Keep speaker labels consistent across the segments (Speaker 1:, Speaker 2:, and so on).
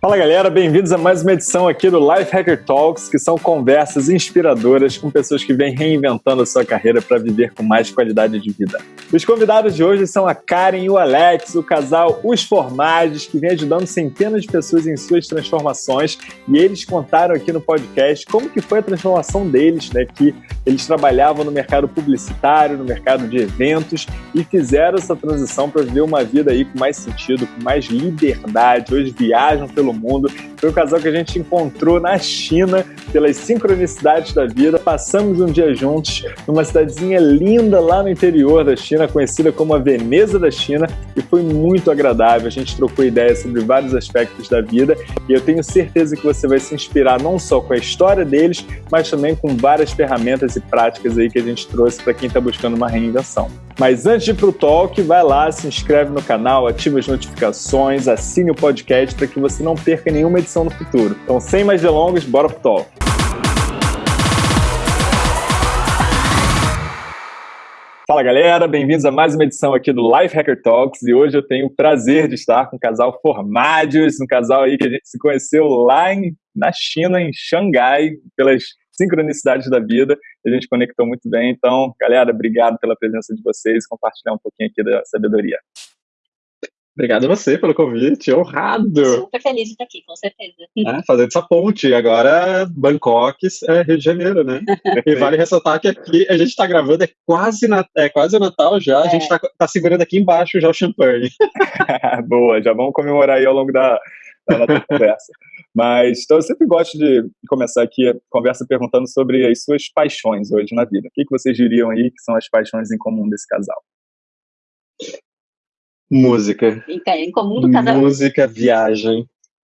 Speaker 1: Fala galera, bem-vindos a mais uma edição aqui do Life Hacker Talks, que são conversas inspiradoras com pessoas que vêm reinventando a sua carreira para viver com mais qualidade de vida. Os convidados de hoje são a Karen e o Alex, o casal Os Formagens, que vem ajudando centenas de pessoas em suas transformações, e eles contaram aqui no podcast como que foi a transformação deles, né, que eles trabalhavam no mercado publicitário, no mercado de eventos e fizeram essa transição para viver uma vida aí com mais sentido, com mais liberdade. Hoje viajam pelo pelo mundo. Foi um casal que a gente encontrou na China, pelas sincronicidades da vida. Passamos um dia juntos numa cidadezinha linda lá no interior da China, conhecida como a Veneza da China, e foi muito agradável. A gente trocou ideias sobre vários aspectos da vida e eu tenho certeza que você vai se inspirar não só com a história deles, mas também com várias ferramentas e práticas aí que a gente trouxe para quem está buscando uma reinvenção. Mas antes de ir para o talk, vai lá, se inscreve no canal, ativa as notificações, assine o podcast para que você não perca nenhuma edição no futuro. Então, sem mais delongas, bora pro talk. Fala galera, bem-vindos a mais uma edição aqui do Life Hacker Talks e hoje eu tenho o prazer de estar com o casal Formados, um casal aí que a gente se conheceu lá em, na China, em Xangai, pelas sincronicidades da vida. A gente conectou muito bem. Então, galera, obrigado pela presença de vocês, compartilhar um pouquinho aqui da sabedoria.
Speaker 2: Obrigado a você pelo convite, honrado.
Speaker 3: Super feliz de estar aqui, com certeza.
Speaker 2: É, fazendo essa ponte, agora Bangkok é Rio de Janeiro, né? e vale ressaltar que aqui a gente está gravando, é quase, na, é quase Natal já, é. a gente está tá segurando aqui embaixo já o champanhe.
Speaker 1: Boa, já vamos comemorar aí ao longo da, nossa conversa. Mas então eu sempre gosto de começar aqui a conversa perguntando sobre as suas paixões hoje na vida. O que, que vocês diriam aí que são as paixões em comum desse casal?
Speaker 2: Música.
Speaker 3: Em comum do casal.
Speaker 2: Música, viagem.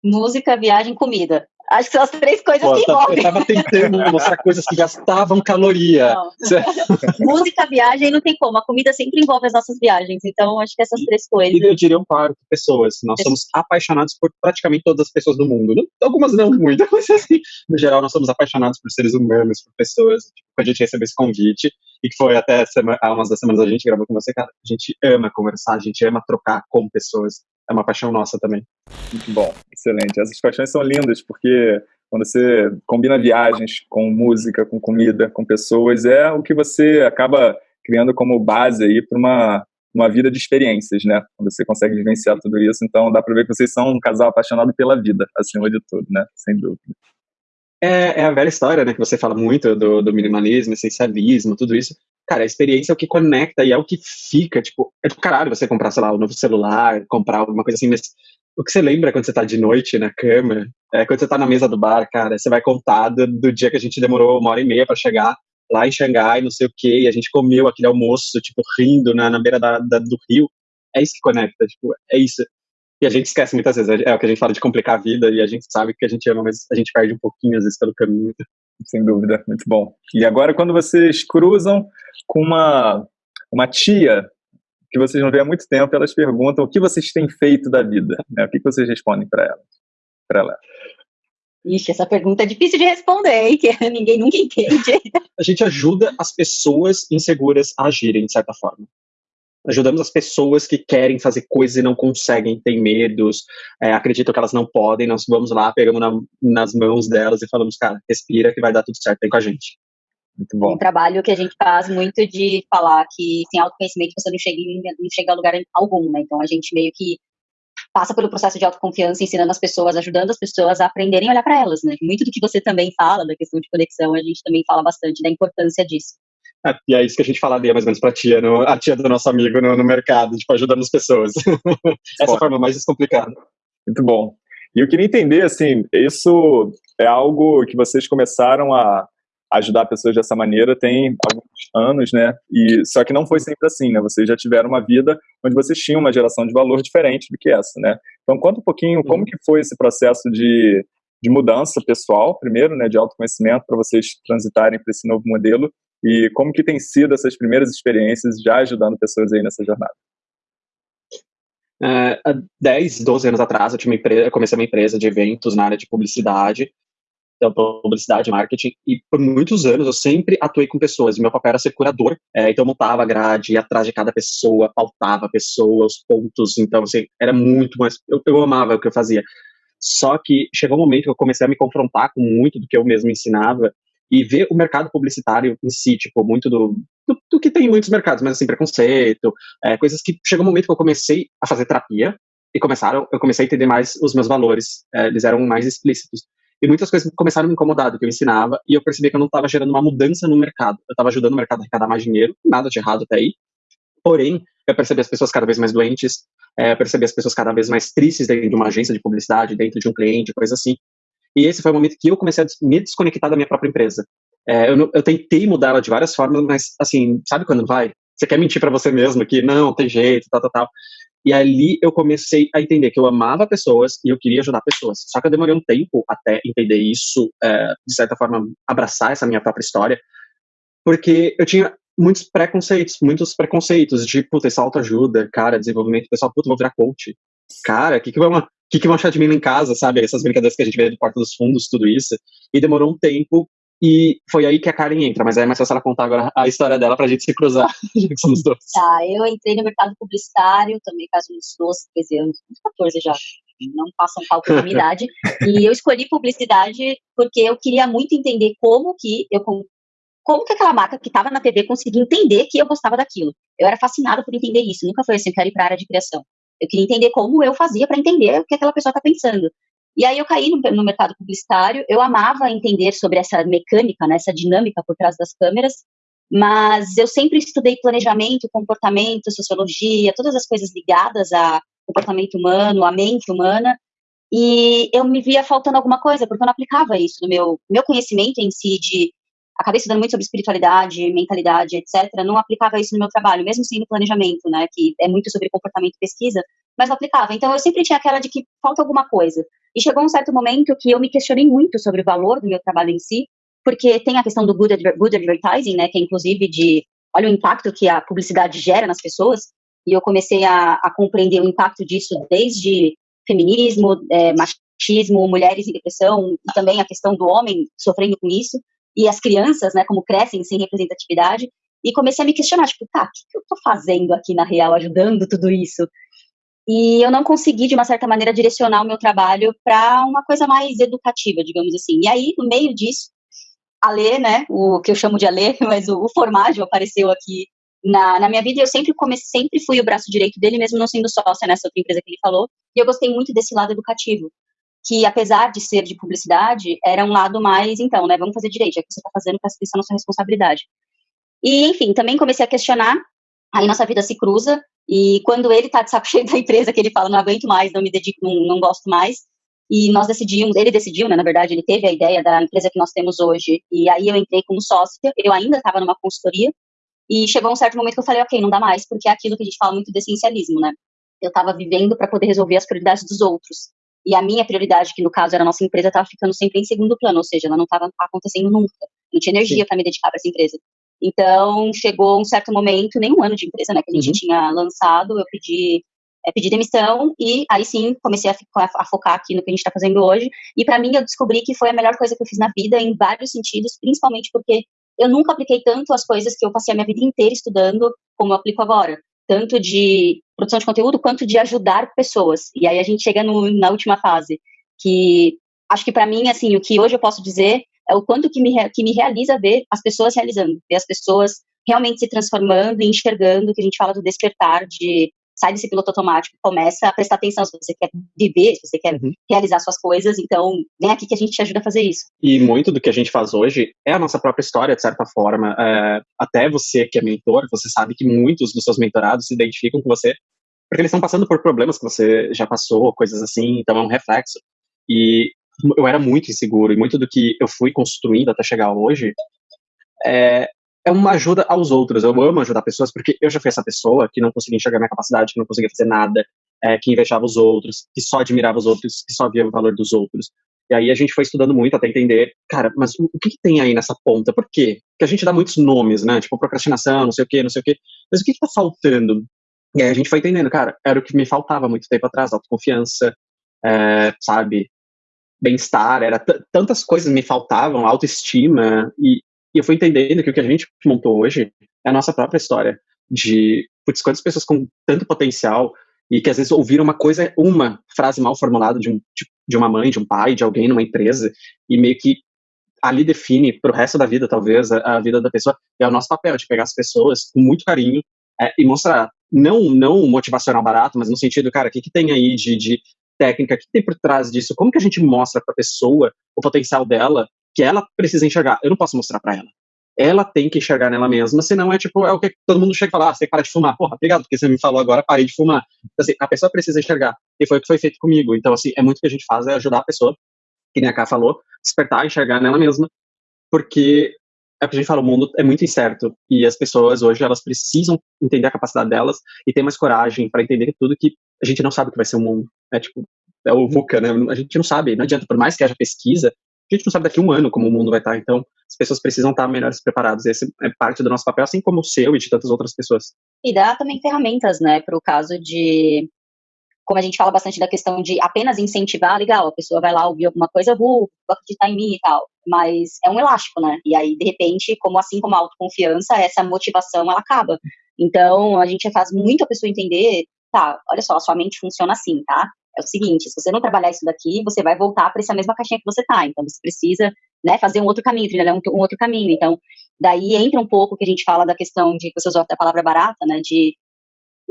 Speaker 3: Música, viagem, comida. Acho que são as três coisas Pô, que
Speaker 2: envolvem. Eu tava tentando mostrar coisas que gastavam caloria.
Speaker 3: Música, viagem, não tem como. A comida sempre envolve as nossas viagens. Então, acho que essas três coisas.
Speaker 2: E eu diria um par de pessoas. Nós somos apaixonados por praticamente todas as pessoas do mundo. Algumas não muito, mas assim, no geral, nós somos apaixonados por seres humanos, por pessoas. Tipo, a gente recebeu esse convite, e que foi até semana, há umas das semanas a gente gravou com você, cara. A gente ama conversar, a gente ama trocar com pessoas é uma paixão nossa também.
Speaker 1: Muito bom, excelente. Essas paixões são lindas porque quando você combina viagens com música, com comida, com pessoas, é o que você acaba criando como base aí para uma uma vida de experiências, né? Você consegue vivenciar tudo isso, então dá para ver que vocês são um casal apaixonado pela vida, acima de tudo, né? Sem dúvida.
Speaker 2: É, é a velha história, né? Que você fala muito do, do minimalismo, essencialismo, tudo isso cara, a experiência é o que conecta e é o que fica, tipo, é tipo caralho você comprar, sei lá, um novo celular, comprar alguma coisa assim, mas o que você lembra quando você tá de noite na cama, é quando você tá na mesa do bar, cara, você vai contar do, do dia que a gente demorou uma hora e meia para chegar lá em Xangai, não sei o que, e a gente comeu aquele almoço, tipo, rindo na, na beira da, da, do rio, é isso que conecta, tipo, é isso. E a gente esquece muitas vezes, é, é o que a gente fala de complicar a vida, e a gente sabe que a gente ama, mas a gente perde um pouquinho, às vezes, pelo caminho.
Speaker 1: Sem dúvida, muito bom. E agora, quando vocês cruzam com uma, uma tia que vocês não veem há muito tempo, elas perguntam o que vocês têm feito da vida. Né? O que vocês respondem para ela? Para ela?
Speaker 3: Ixi, essa pergunta é difícil de responder, hein? Que ninguém nunca entende.
Speaker 2: A gente ajuda as pessoas inseguras a agirem, de certa forma. Ajudamos as pessoas que querem fazer coisas e não conseguem, têm medos, é, acreditam que elas não podem. Nós vamos lá, pegamos na, nas mãos delas e falamos, cara, respira que vai dar tudo certo, vem com a gente.
Speaker 3: Muito bom. Um trabalho que a gente faz muito de falar que sem autoconhecimento você não chega, não chega a lugar algum, né? Então a gente meio que passa pelo processo de autoconfiança, ensinando as pessoas, ajudando as pessoas a aprenderem a olhar para elas, né? Muito do que você também fala, da questão de conexão, a gente também fala bastante da importância disso.
Speaker 2: E é isso que a gente falaria mais ou menos pra tia, no, a tia do nosso amigo no, no mercado, tipo, ajudando as pessoas. Essa forma mais descomplicada.
Speaker 1: Muito bom. E eu queria entender, assim, isso é algo que vocês começaram a ajudar pessoas dessa maneira tem alguns anos, né? E só que não foi sempre assim, né? Vocês já tiveram uma vida onde vocês tinham uma geração de valor diferente do que essa, né? Então conta um pouquinho como que foi esse processo de, de mudança pessoal, primeiro, né, de autoconhecimento para vocês transitarem para esse novo modelo e como que tem sido essas primeiras experiências já ajudando pessoas aí nessa jornada.
Speaker 2: Uh, há 10, 12 anos atrás, eu, tinha empresa, comecei uma empresa de eventos na área de publicidade então, publicidade, marketing, e por muitos anos eu sempre atuei com pessoas, meu papel era ser curador, é, então eu montava a grade, ia atrás de cada pessoa, pautava a pessoa, os pontos, então, assim, era muito mais, eu, eu amava o que eu fazia. Só que chegou um momento que eu comecei a me confrontar com muito do que eu mesmo ensinava e ver o mercado publicitário em si, tipo, muito do, do, do que tem em muitos mercados, mas assim, preconceito, é, coisas que chegou um momento que eu comecei a fazer terapia e começaram, eu comecei a entender mais os meus valores, é, eles eram mais explícitos. E muitas coisas começaram a me incomodar do que eu ensinava, e eu percebi que eu não estava gerando uma mudança no mercado. Eu estava ajudando o mercado a arrecadar mais dinheiro, nada de errado até aí. Porém, eu percebi as pessoas cada vez mais doentes, é, percebi as pessoas cada vez mais tristes dentro de uma agência de publicidade, dentro de um cliente, coisa assim. E esse foi o momento que eu comecei a me desconectar da minha própria empresa. É, eu, eu, tentei mudar ela de várias formas, mas, assim, sabe quando vai? Você quer mentir para você mesmo que não, tem jeito, tal, tal, tal. E ali eu comecei a entender que eu amava pessoas e eu queria ajudar pessoas. Só que eu demorei um tempo até entender isso, é, de certa forma, abraçar essa minha própria história, porque eu tinha muitos preconceitos, muitos preconceitos de, puta, essa autoajuda, cara, desenvolvimento pessoal, puta, vou virar coach. Cara, o que que vão, que que vão achar de mim lá em casa, sabe? Essas brincadeiras que a gente vê do Porta dos Fundos, tudo isso. E demorou um tempo e foi aí que a Karen entra, mas é mais fácil ela contar agora a história dela pra gente se cruzar, já que somos dois.
Speaker 3: Tá, eu entrei no mercado publicitário também faz uns 12, 13 anos, uns 14 já, não passam cálculo da minha idade, e eu escolhi publicidade porque eu queria muito entender como que eu como que aquela marca que estava na TV conseguia entender que eu gostava daquilo. Eu era fascinada por entender isso, nunca foi assim, eu quero ir para a área de criação. Eu queria entender como eu fazia para entender o que aquela pessoa está pensando. E aí eu caí no, no, mercado publicitário, eu amava entender sobre essa mecânica, né, essa dinâmica por trás das câmeras, mas eu sempre estudei planejamento, comportamento, sociologia, todas as coisas ligadas a comportamento humano, a mente humana, e eu me via faltando alguma coisa, porque eu não aplicava isso no meu, meu conhecimento em si de acabei estudando muito sobre espiritualidade, mentalidade, etc. Não aplicava isso no meu trabalho, mesmo sendo planejamento, né, que é muito sobre comportamento e pesquisa, mas não aplicava. Então eu sempre tinha aquela de que falta alguma coisa. E chegou um certo momento que eu me questionei muito sobre o valor do meu trabalho em si, porque tem a questão do good, good advertising, né, que é inclusive de, olha o impacto que a publicidade gera nas pessoas, e eu comecei a, a compreender o impacto disso desde feminismo, é, machismo, mulheres em depressão, e também a questão do homem sofrendo com isso, e as crianças, né, como crescem sem representatividade, e comecei a me questionar, tipo, tá, o que, eu tô fazendo aqui na real, ajudando tudo isso? E eu não consegui, de uma certa maneira, direcionar o meu trabalho para uma coisa mais educativa, digamos assim. E aí, no meio disso, a Lê, né, o que eu chamo de Alê, mas o, o apareceu aqui na, na minha vida e eu sempre comecei, sempre fui o braço direito dele, mesmo não sendo sócia nessa outra empresa que ele falou. E eu gostei muito desse lado educativo, que apesar de ser de publicidade, era um lado mais, então, né, vamos fazer direito, é que você está fazendo, presta atenção na sua responsabilidade. E, enfim, também comecei a questionar, aí nossa vida se cruza, e quando ele tá de saco cheio da empresa, que ele fala, não aguento mais, não me dedico, não, não gosto mais, e nós decidimos, ele decidiu, né, na verdade, ele teve a ideia da empresa que nós temos hoje, e aí eu entrei como sócia, eu ainda estava numa consultoria, e chegou um certo momento que eu falei, ok, não dá mais, porque é aquilo que a gente fala muito de essencialismo, né, eu estava vivendo para poder resolver as prioridades dos outros, e a minha prioridade, que no caso era a nossa empresa, estava ficando sempre em segundo plano, ou seja, ela não estava acontecendo nunca, não tinha energia para me dedicar para essa empresa. Então, chegou um certo momento, nem um ano de empresa, né, que a gente uhum. tinha lançado, eu pedi, é, pedi demissão e aí sim comecei a, a, focar aqui no que a gente está fazendo hoje. E para mim, eu descobri que foi a melhor coisa que eu fiz na vida, em vários sentidos, principalmente porque eu nunca apliquei tanto as coisas que eu passei a minha vida inteira estudando como eu aplico agora. Tanto de produção de conteúdo quanto de ajudar pessoas. E aí a gente chega no, na última fase, que acho que para mim, assim, o que hoje eu posso dizer é o quanto que me, que me realiza ver as pessoas realizando, ver as pessoas realmente se transformando e enxergando, que a gente fala do despertar, de sai desse piloto automático, começa a prestar atenção se você quer viver, se você quer uhum. realizar suas coisas, então vem aqui que a gente te ajuda a fazer isso.
Speaker 2: E muito do que a gente faz hoje é a nossa própria história, de certa forma. É, até você que é mentor, você sabe que muitos dos seus mentorados se identificam com você porque eles estão passando por problemas que você já passou, coisas assim, então é um reflexo. E eu era muito inseguro e muito do que eu fui construindo até chegar hoje é, é uma ajuda aos outros. Eu amo ajudar pessoas porque eu já fui essa pessoa que não conseguia enxergar minha capacidade, que não conseguia fazer nada, é, que invejava os outros, que só admirava os outros, que só via o valor dos outros. E aí a gente foi estudando muito até entender, cara, mas o que, que tem aí nessa ponta? Por quê? Porque a gente dá muitos nomes, né? Tipo procrastinação, não sei o quê, não sei o quê. Mas o que, que tá faltando? E aí a gente foi entendendo, cara, era o que me faltava muito tempo atrás, autoconfiança, é, sabe? bem-estar, era tantas coisas me faltavam, autoestima, e, e, eu fui entendendo que o que a gente montou hoje é a nossa própria história, de, putz, quantas pessoas com tanto potencial e que às vezes ouviram uma coisa, uma frase mal formulada de, um, de uma mãe, de um pai, de alguém numa empresa, e meio que ali define para o resto da vida, talvez, a, a, vida da pessoa. É o nosso papel de pegar as pessoas com muito carinho é, e mostrar, não não motivacional barato, mas no sentido, cara, o que, que tem aí de, de técnica, o que tem por trás disso? Como que a gente mostra para a pessoa o potencial dela, que ela precisa enxergar? Eu não posso mostrar para ela. Ela tem que enxergar nela mesma, senão é tipo, é o que todo mundo chega e fala, ah, você para de fumar. Porra, obrigado, porque você me falou agora, parei de fumar. Então, assim, a pessoa precisa enxergar. E foi o que foi feito comigo. Então, assim, é muito o que a gente faz, é ajudar a pessoa, que nem a Ká falou, despertar, enxergar nela mesma, porque é o que a gente fala, o mundo é muito incerto e as pessoas hoje elas precisam entender a capacidade delas e ter mais coragem para entender tudo que a gente não sabe o que vai ser o mundo. É tipo, é o VUCA, né? A gente não sabe, não adianta, por mais que haja pesquisa, a gente não sabe daqui a um ano como o mundo vai estar. Então, as pessoas precisam estar melhores preparadas. Esse é parte do nosso papel, assim como o seu e de tantas outras pessoas.
Speaker 3: E dá também ferramentas, né, para o caso de como a gente fala bastante da questão de apenas incentivar, legal, a pessoa vai lá ouvir alguma coisa, vou acreditar em mim e tal, mas é um elástico, né? E aí, de repente, como assim como a autoconfiança, essa motivação, ela acaba. Então, a gente faz muito a pessoa entender, tá, olha só, a sua mente funciona assim, tá? É o seguinte, se você não trabalhar isso daqui, você vai voltar para essa mesma caixinha que você tá, então você precisa, né, fazer um outro caminho, trilhar um, um outro caminho, então, daí entra um pouco que a gente fala da questão de, você usou a palavra barata, né, de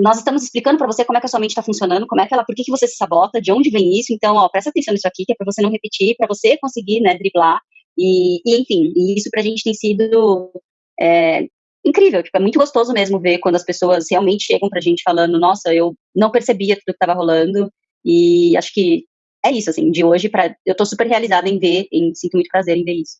Speaker 3: nós estamos explicando para você como é que a sua mente está funcionando, como é que ela, por que, que você se sabota, de onde vem isso, então, ó, presta atenção nisso aqui, que é para você não repetir, para você conseguir, né, driblar, e, e enfim, e isso para a gente tem sido é, incrível, tipo, é muito gostoso mesmo ver quando as pessoas realmente chegam para a gente falando, nossa, eu não percebia tudo que estava rolando, e acho que é isso, assim, de hoje para eu tô super realizada em ver, em, sinto muito prazer em ver isso.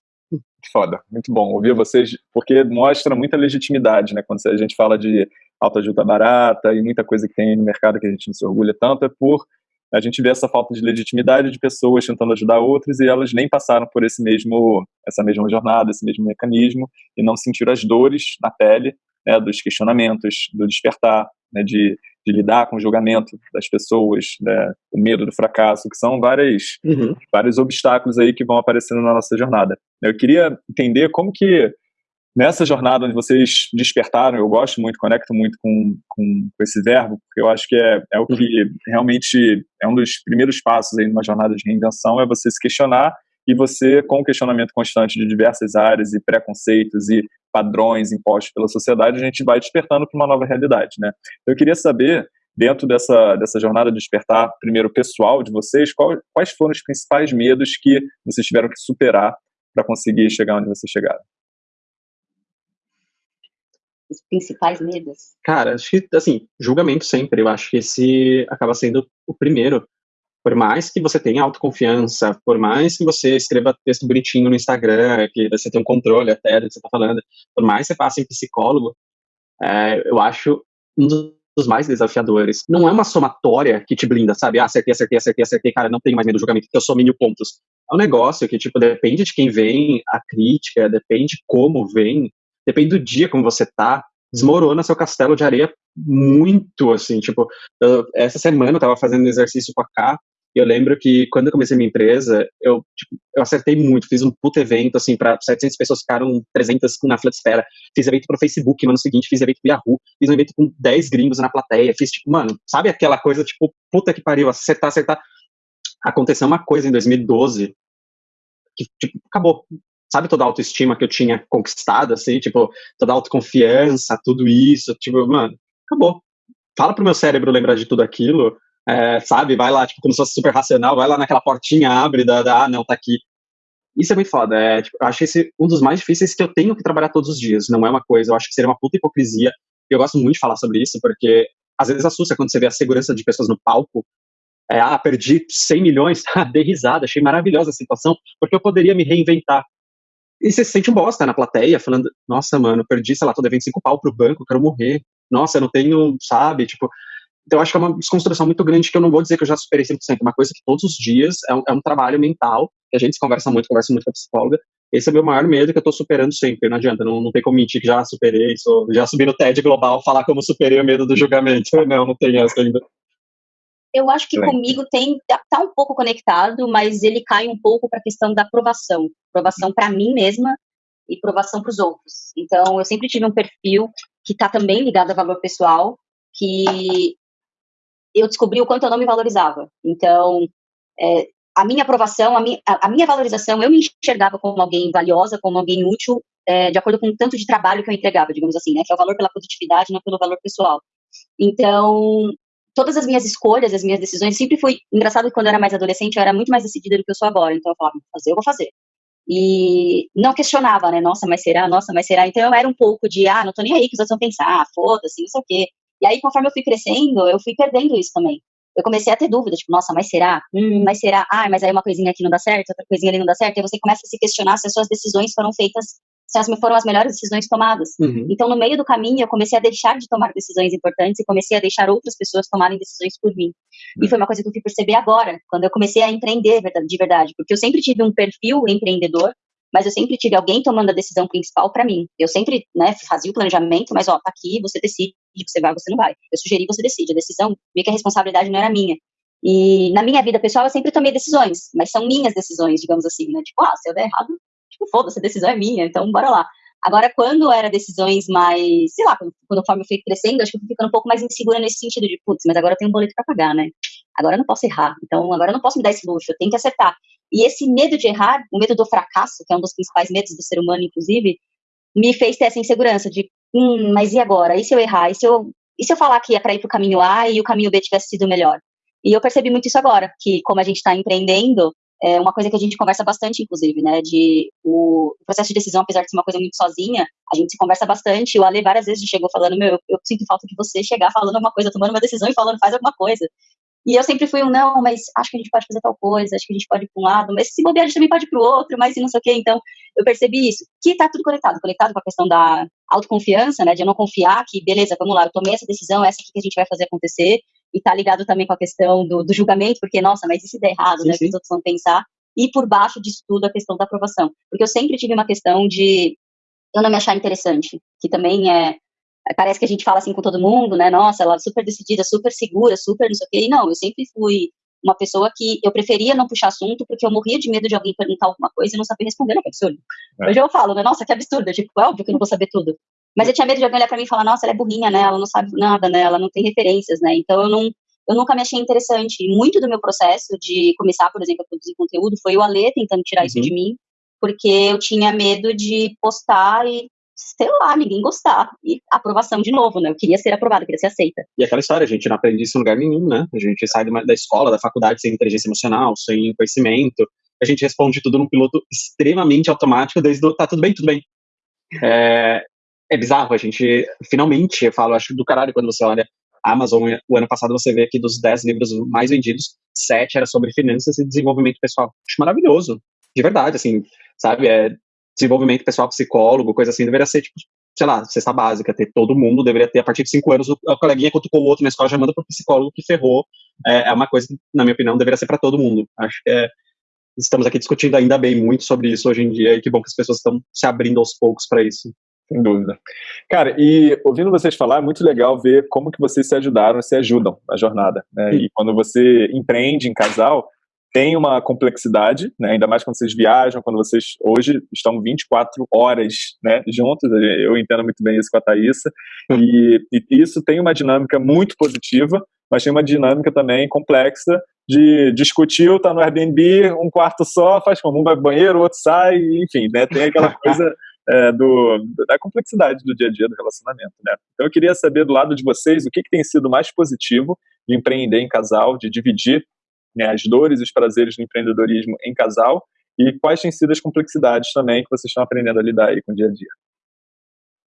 Speaker 1: Foda, muito bom. Ouvir vocês, porque mostra muita legitimidade, né, quando a gente fala de autoajuda barata e muita coisa que tem no mercado que a gente não se orgulha tanto, é por a gente ver essa falta de legitimidade de pessoas tentando ajudar outras e elas nem passaram por esse mesmo, essa mesma jornada, esse mesmo mecanismo e não sentiram as dores na pele, né, dos questionamentos, do despertar, né, de, de, lidar com o julgamento das pessoas, né, o medo do fracasso, que são várias, uhum. vários obstáculos aí que vão aparecendo na nossa jornada. Eu queria entender como que nessa jornada onde vocês despertaram, eu gosto muito, conecto muito com, com, com esse verbo, porque eu acho que é, é o que realmente é um dos primeiros passos aí numa jornada de reinvenção, é você se questionar e você, com o questionamento constante de diversas áreas e preconceitos e padrões impostos pela sociedade, a gente vai despertando para uma nova realidade, né? Eu queria saber, dentro dessa, dessa jornada de despertar, primeiro pessoal de vocês, qual, quais foram os principais medos que vocês tiveram que superar para conseguir chegar onde vocês chegaram?
Speaker 3: os principais medos?
Speaker 2: Cara, acho que, assim, julgamento sempre. Eu acho que esse acaba sendo o primeiro. Por mais que você tenha autoconfiança, por mais que você escreva texto bonitinho no Instagram, que você tem um controle até do que você está falando, por mais que você passe em psicólogo, é, eu acho um dos mais desafiadores. Não é uma somatória que te blinda, sabe? Ah, acertei, acertei, acertei, acertei, cara, não tenho mais medo do julgamento, porque eu sou mil pontos. É um negócio que, tipo, depende de quem vem a crítica, depende como vem, depende do dia como você tá, desmorona seu castelo de areia muito, assim, tipo, eu, essa semana eu tava fazendo exercício com a K, e eu lembro que quando eu comecei minha empresa, eu, tipo, eu acertei muito, fiz um puto evento, assim, para 700 pessoas, ficaram 300 na espera, fiz evento pro Facebook no ano seguinte, fiz evento pro Yahoo, fiz um evento com 10 gringos na plateia, fiz, tipo, mano, sabe aquela coisa, tipo, puta que pariu, acertar, acertar. Aconteceu uma coisa em 2012, que, tipo, acabou sabe, toda a autoestima que eu tinha conquistado, assim, tipo, toda a autoconfiança, tudo isso, tipo, mano, acabou. Fala pro meu cérebro lembrar de tudo aquilo, é, sabe, vai lá, tipo, como se fosse super racional, vai lá naquela portinha, abre, da, da ah, não, tá aqui. Isso é muito foda, é, tipo, eu acho esse um dos mais difíceis que eu tenho que trabalhar todos os dias, não é uma coisa, eu acho que seria uma puta hipocrisia, eu gosto muito de falar sobre isso, porque às vezes assusta quando você vê a segurança de pessoas no palco, é, ah, perdi 100 milhões, ah, dei risada, achei maravilhosa a situação, porque eu poderia me reinventar. E você se sente um bosta na plateia, falando, nossa, mano, perdi, sei lá, tô devendo cinco pau pro banco, quero morrer. Nossa, eu não tenho, sabe, tipo... Então, eu acho que é uma desconstrução muito grande que eu não vou dizer que eu já superei 100%, é uma coisa que todos os dias é um, é um trabalho mental, que a gente conversa muito, conversa muito com a psicóloga. Esse é o meu maior medo que eu tô superando sempre, não adianta, não, não tem como mentir que já superei, sou, já subi no TED Global falar como superei o medo do julgamento. Não, não tem essa ainda.
Speaker 3: Eu acho que comigo tem tá, tá um pouco conectado, mas ele cai um pouco para a questão da aprovação, aprovação para mim mesma e aprovação para os outros. Então, eu sempre tive um perfil que está também ligado a valor pessoal, que eu descobri o quanto eu não me valorizava. Então, é, a minha aprovação, a minha, a minha, valorização, eu me enxergava como alguém valiosa, como alguém útil, é, de acordo com o tanto de trabalho que eu entregava, digamos assim, né? Que é o valor pela produtividade, não pelo valor pessoal. Então, todas as minhas escolhas, as minhas decisões, sempre fui. Engraçado que quando eu era mais adolescente, eu era muito mais decidida do que eu sou agora. Então, eu falava, fazer, eu vou fazer. E não questionava, né? Nossa, mas será? Nossa, mas será? Então, eu era um pouco de, ah, não tô nem aí que outros vão pensar, foda-se, não sei o quê. E aí, conforme eu fui crescendo, eu fui perdendo isso também. Eu comecei a ter dúvidas, tipo, nossa, mas será? Hum, mas será? Ah, mas aí uma coisinha aqui não dá certo, outra coisinha ali não dá certo. E você começa a se questionar se as suas decisões foram feitas se as foram as melhores decisões tomadas. Uhum. Então, no meio do caminho, eu comecei a deixar de tomar decisões importantes e comecei a deixar outras pessoas tomarem decisões por mim. Uhum. E foi uma coisa que eu fui perceber agora, quando eu comecei a empreender de verdade, porque eu sempre tive um perfil empreendedor, mas eu sempre tive alguém tomando a decisão principal para mim. Eu sempre, né, fazia o planejamento, mas ó, tá aqui, você decide, você vai, você não vai. Eu sugeri, você decide. A decisão, meio que a responsabilidade não era minha. E na minha vida pessoal eu sempre tomei decisões, mas são minhas decisões, digamos assim, né? Tipo, ah, se eu der errado, tipo, foda-se, a decisão é minha, então bora lá. Agora, quando era decisões mais, sei lá, quando, conforme eu fui crescendo, acho que eu fui ficando um pouco mais insegura nesse sentido de, putz, mas agora eu tenho um boleto para pagar, né? Agora eu não posso errar, então agora eu não posso me dar esse luxo, eu tenho que acertar. E esse medo de errar, o medo do fracasso, que é um dos principais medos do ser humano, inclusive, me fez ter essa insegurança de, hum, mas e agora? E se eu errar? E se eu, e se eu falar que é para ir para o caminho A e o caminho B tivesse sido melhor? E eu percebi muito isso agora, que como a gente está empreendendo, é uma coisa que a gente conversa bastante, inclusive, né? De o processo de decisão, apesar de ser uma coisa muito sozinha, a gente se conversa bastante. O Ale várias vezes chegou falando, meu, eu, eu sinto falta de você chegar falando alguma coisa, tomando uma decisão e falando, faz alguma coisa. E eu sempre fui um, não, mas acho que a gente pode fazer tal coisa, acho que a gente pode ir para um lado, mas se bobear, a gente também pode ir para o outro, mas não sei o quê. Então, eu percebi isso, que está tudo conectado, conectado com a questão da autoconfiança, né, de eu não confiar que, beleza, vamos lá, eu tomei essa decisão, essa aqui que a gente vai fazer acontecer, e tá ligado também com a questão do, do julgamento, porque, nossa, mas se der errado, sim, né, sim. que os outros vão pensar, e por baixo disso tudo a questão da aprovação. Porque eu sempre tive uma questão de eu não me achar interessante, que também é parece que a gente fala assim com todo mundo, né? Nossa, ela é super decidida, super segura, super não sei o quê. E não, eu sempre fui uma pessoa que eu preferia não puxar assunto porque eu morria de medo de alguém perguntar alguma coisa e não saber responder, né? Que absurdo. É. Hoje eu falo, né? Nossa, que absurdo. Tipo, é óbvio que eu não vou saber tudo. Mas eu tinha medo de alguém olhar pra mim e falar, nossa, ela é burrinha, né? Ela não sabe nada, né? Ela não tem referências, né? Então eu não, eu nunca me achei interessante. E muito do meu processo de começar, por exemplo, a produzir conteúdo foi o Alê tentando tirar uhum. isso de mim, porque eu tinha medo de postar e, sei lá, ninguém gostar. E aprovação de novo, né? Eu queria ser aprovada, queria ser aceita.
Speaker 2: E aquela história, a gente não aprende isso em lugar nenhum, né? A gente sai da escola, da faculdade sem inteligência emocional, sem conhecimento. A gente responde tudo num piloto extremamente automático, desde o tá tudo bem, tudo bem. É, é bizarro, a gente, finalmente, eu falo, acho do caralho quando você olha Amazon, o ano passado você vê que dos 10 livros mais vendidos, 7 era sobre finanças e desenvolvimento pessoal. Acho maravilhoso, de verdade, assim, sabe? É, desenvolvimento pessoal, psicólogo, coisa assim, deveria ser, tipo, sei lá, cesta básica, ter todo mundo, deveria ter, a partir de 5 anos, o, o coleguinha cutucou o outro na escola, já manda pro psicólogo que ferrou. É, é uma coisa que, na minha opinião, deveria ser para todo mundo. Acho que é, estamos aqui discutindo ainda bem muito sobre isso hoje em dia, e que bom que as pessoas estão se abrindo aos poucos para isso.
Speaker 1: Sem dúvida. Cara, e ouvindo vocês falar, é muito legal ver como que vocês se ajudaram e se ajudam na jornada. Né? E quando você empreende em casal, tem uma complexidade, né? ainda mais quando vocês viajam, quando vocês hoje estão 24 horas né, juntos, eu entendo muito bem isso com a Thaisa, e, e isso tem uma dinâmica muito positiva, mas tem uma dinâmica também complexa de discutir, tá no Airbnb, um quarto só, faz como? Um vai pro banheiro, o outro sai, enfim, né, tem aquela coisa é, do, da complexidade do dia a dia do relacionamento, né? Então eu queria saber do lado de vocês o que, que tem sido mais positivo de empreender em casal, de dividir né, as dores e os prazeres do empreendedorismo em casal e quais têm sido as complexidades também que vocês estão aprendendo a lidar aí com o dia a dia.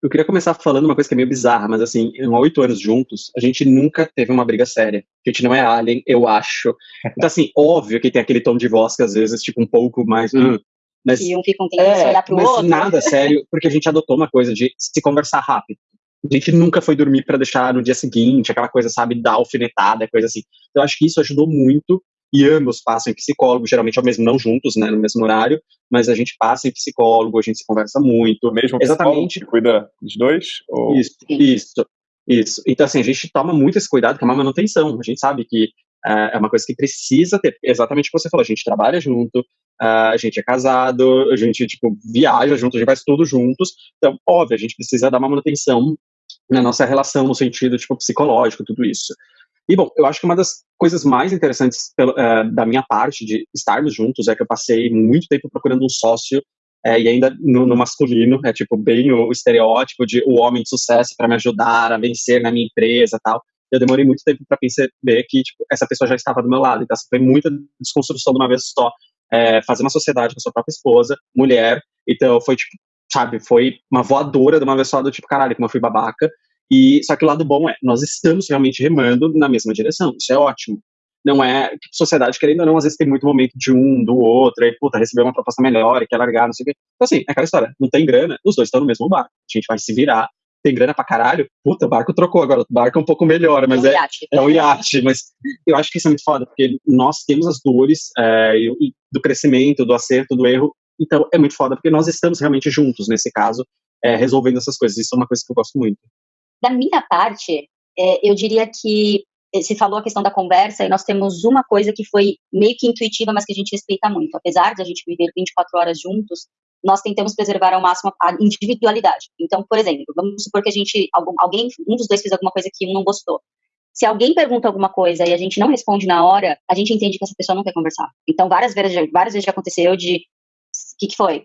Speaker 2: Eu queria começar falando uma coisa que é meio bizarra, mas assim, em oito anos juntos, a gente nunca teve uma briga séria. A gente não é alien, eu acho. Então, assim, óbvio que tem aquele tom de voz que às vezes, tipo, um pouco mais. Hum,
Speaker 3: mas, e um fica um tempo é, olhar pro
Speaker 2: mas
Speaker 3: outro.
Speaker 2: nada sério, porque a gente adotou uma coisa de se conversar rápido. A gente nunca foi dormir para deixar no dia seguinte, aquela coisa, sabe, dar alfinetada, coisa assim. Então, eu acho que isso ajudou muito. E ambos passam em psicólogo, geralmente ao mesmo, não juntos, né, no mesmo horário, mas a gente passa em psicólogo, a gente se conversa muito.
Speaker 1: O mesmo Exatamente. cuida dos dois?
Speaker 2: Ou... Isso, isso, isso. Então, assim, a gente toma muito esse cuidado com a manutenção. A gente sabe que é, é uma coisa que precisa ter, exatamente o que você falou, a gente trabalha junto, a gente é casado, a gente, tipo, viaja junto, a gente faz tudo juntos, então, óbvio, a gente precisa dar uma manutenção na nossa relação, no sentido, tipo, psicológico, tudo isso. E, bom, eu acho que uma das coisas mais interessantes pelo, uh, da minha parte de estarmos juntos é que eu passei muito tempo procurando um sócio é, e ainda no, no, masculino, é tipo bem o, estereótipo de o homem de sucesso para me ajudar a vencer na minha empresa tal. Eu demorei muito tempo para perceber que tipo, essa pessoa já estava do meu lado. Então, foi muita desconstrução de uma vez só. É, fazer uma sociedade com a sua própria esposa, mulher. Então, foi tipo, sabe, foi uma voadora de uma vez só do tipo, caralho, como eu fui babaca. E só que o lado bom é, nós estamos realmente remando na mesma direção. Isso é ótimo. Não é sociedade querendo ou não, às vezes tem muito momento de um, do outro, aí puta, recebeu uma proposta melhor e quer largar, não sei o quê. Então assim, é aquela história, não tem grana, os dois estão no mesmo barco. A gente vai se virar, tem grana pra caralho, puta, o barco trocou agora, o barco é um pouco melhor, mas é, é, um iate, mas eu acho que isso é muito foda, porque nós temos as dores é, do crescimento, do acerto, do erro, então é muito foda, porque nós estamos realmente juntos, nesse caso, é, resolvendo essas coisas, isso é uma coisa que eu gosto muito.
Speaker 3: Da minha parte, é, eu diria que eh, se falou a questão da conversa e nós temos uma coisa que foi meio que intuitiva, mas que a gente respeita muito. Apesar de a gente viver 24 horas juntos, nós tentamos preservar ao máximo a individualidade. Então, por exemplo, vamos supor que a gente, algum, alguém, um dos dois fez alguma coisa que um não gostou. Se alguém pergunta alguma coisa e a gente não responde na hora, a gente entende que essa pessoa não quer conversar. Então, várias vezes, várias vezes já aconteceu de, o que, que foi?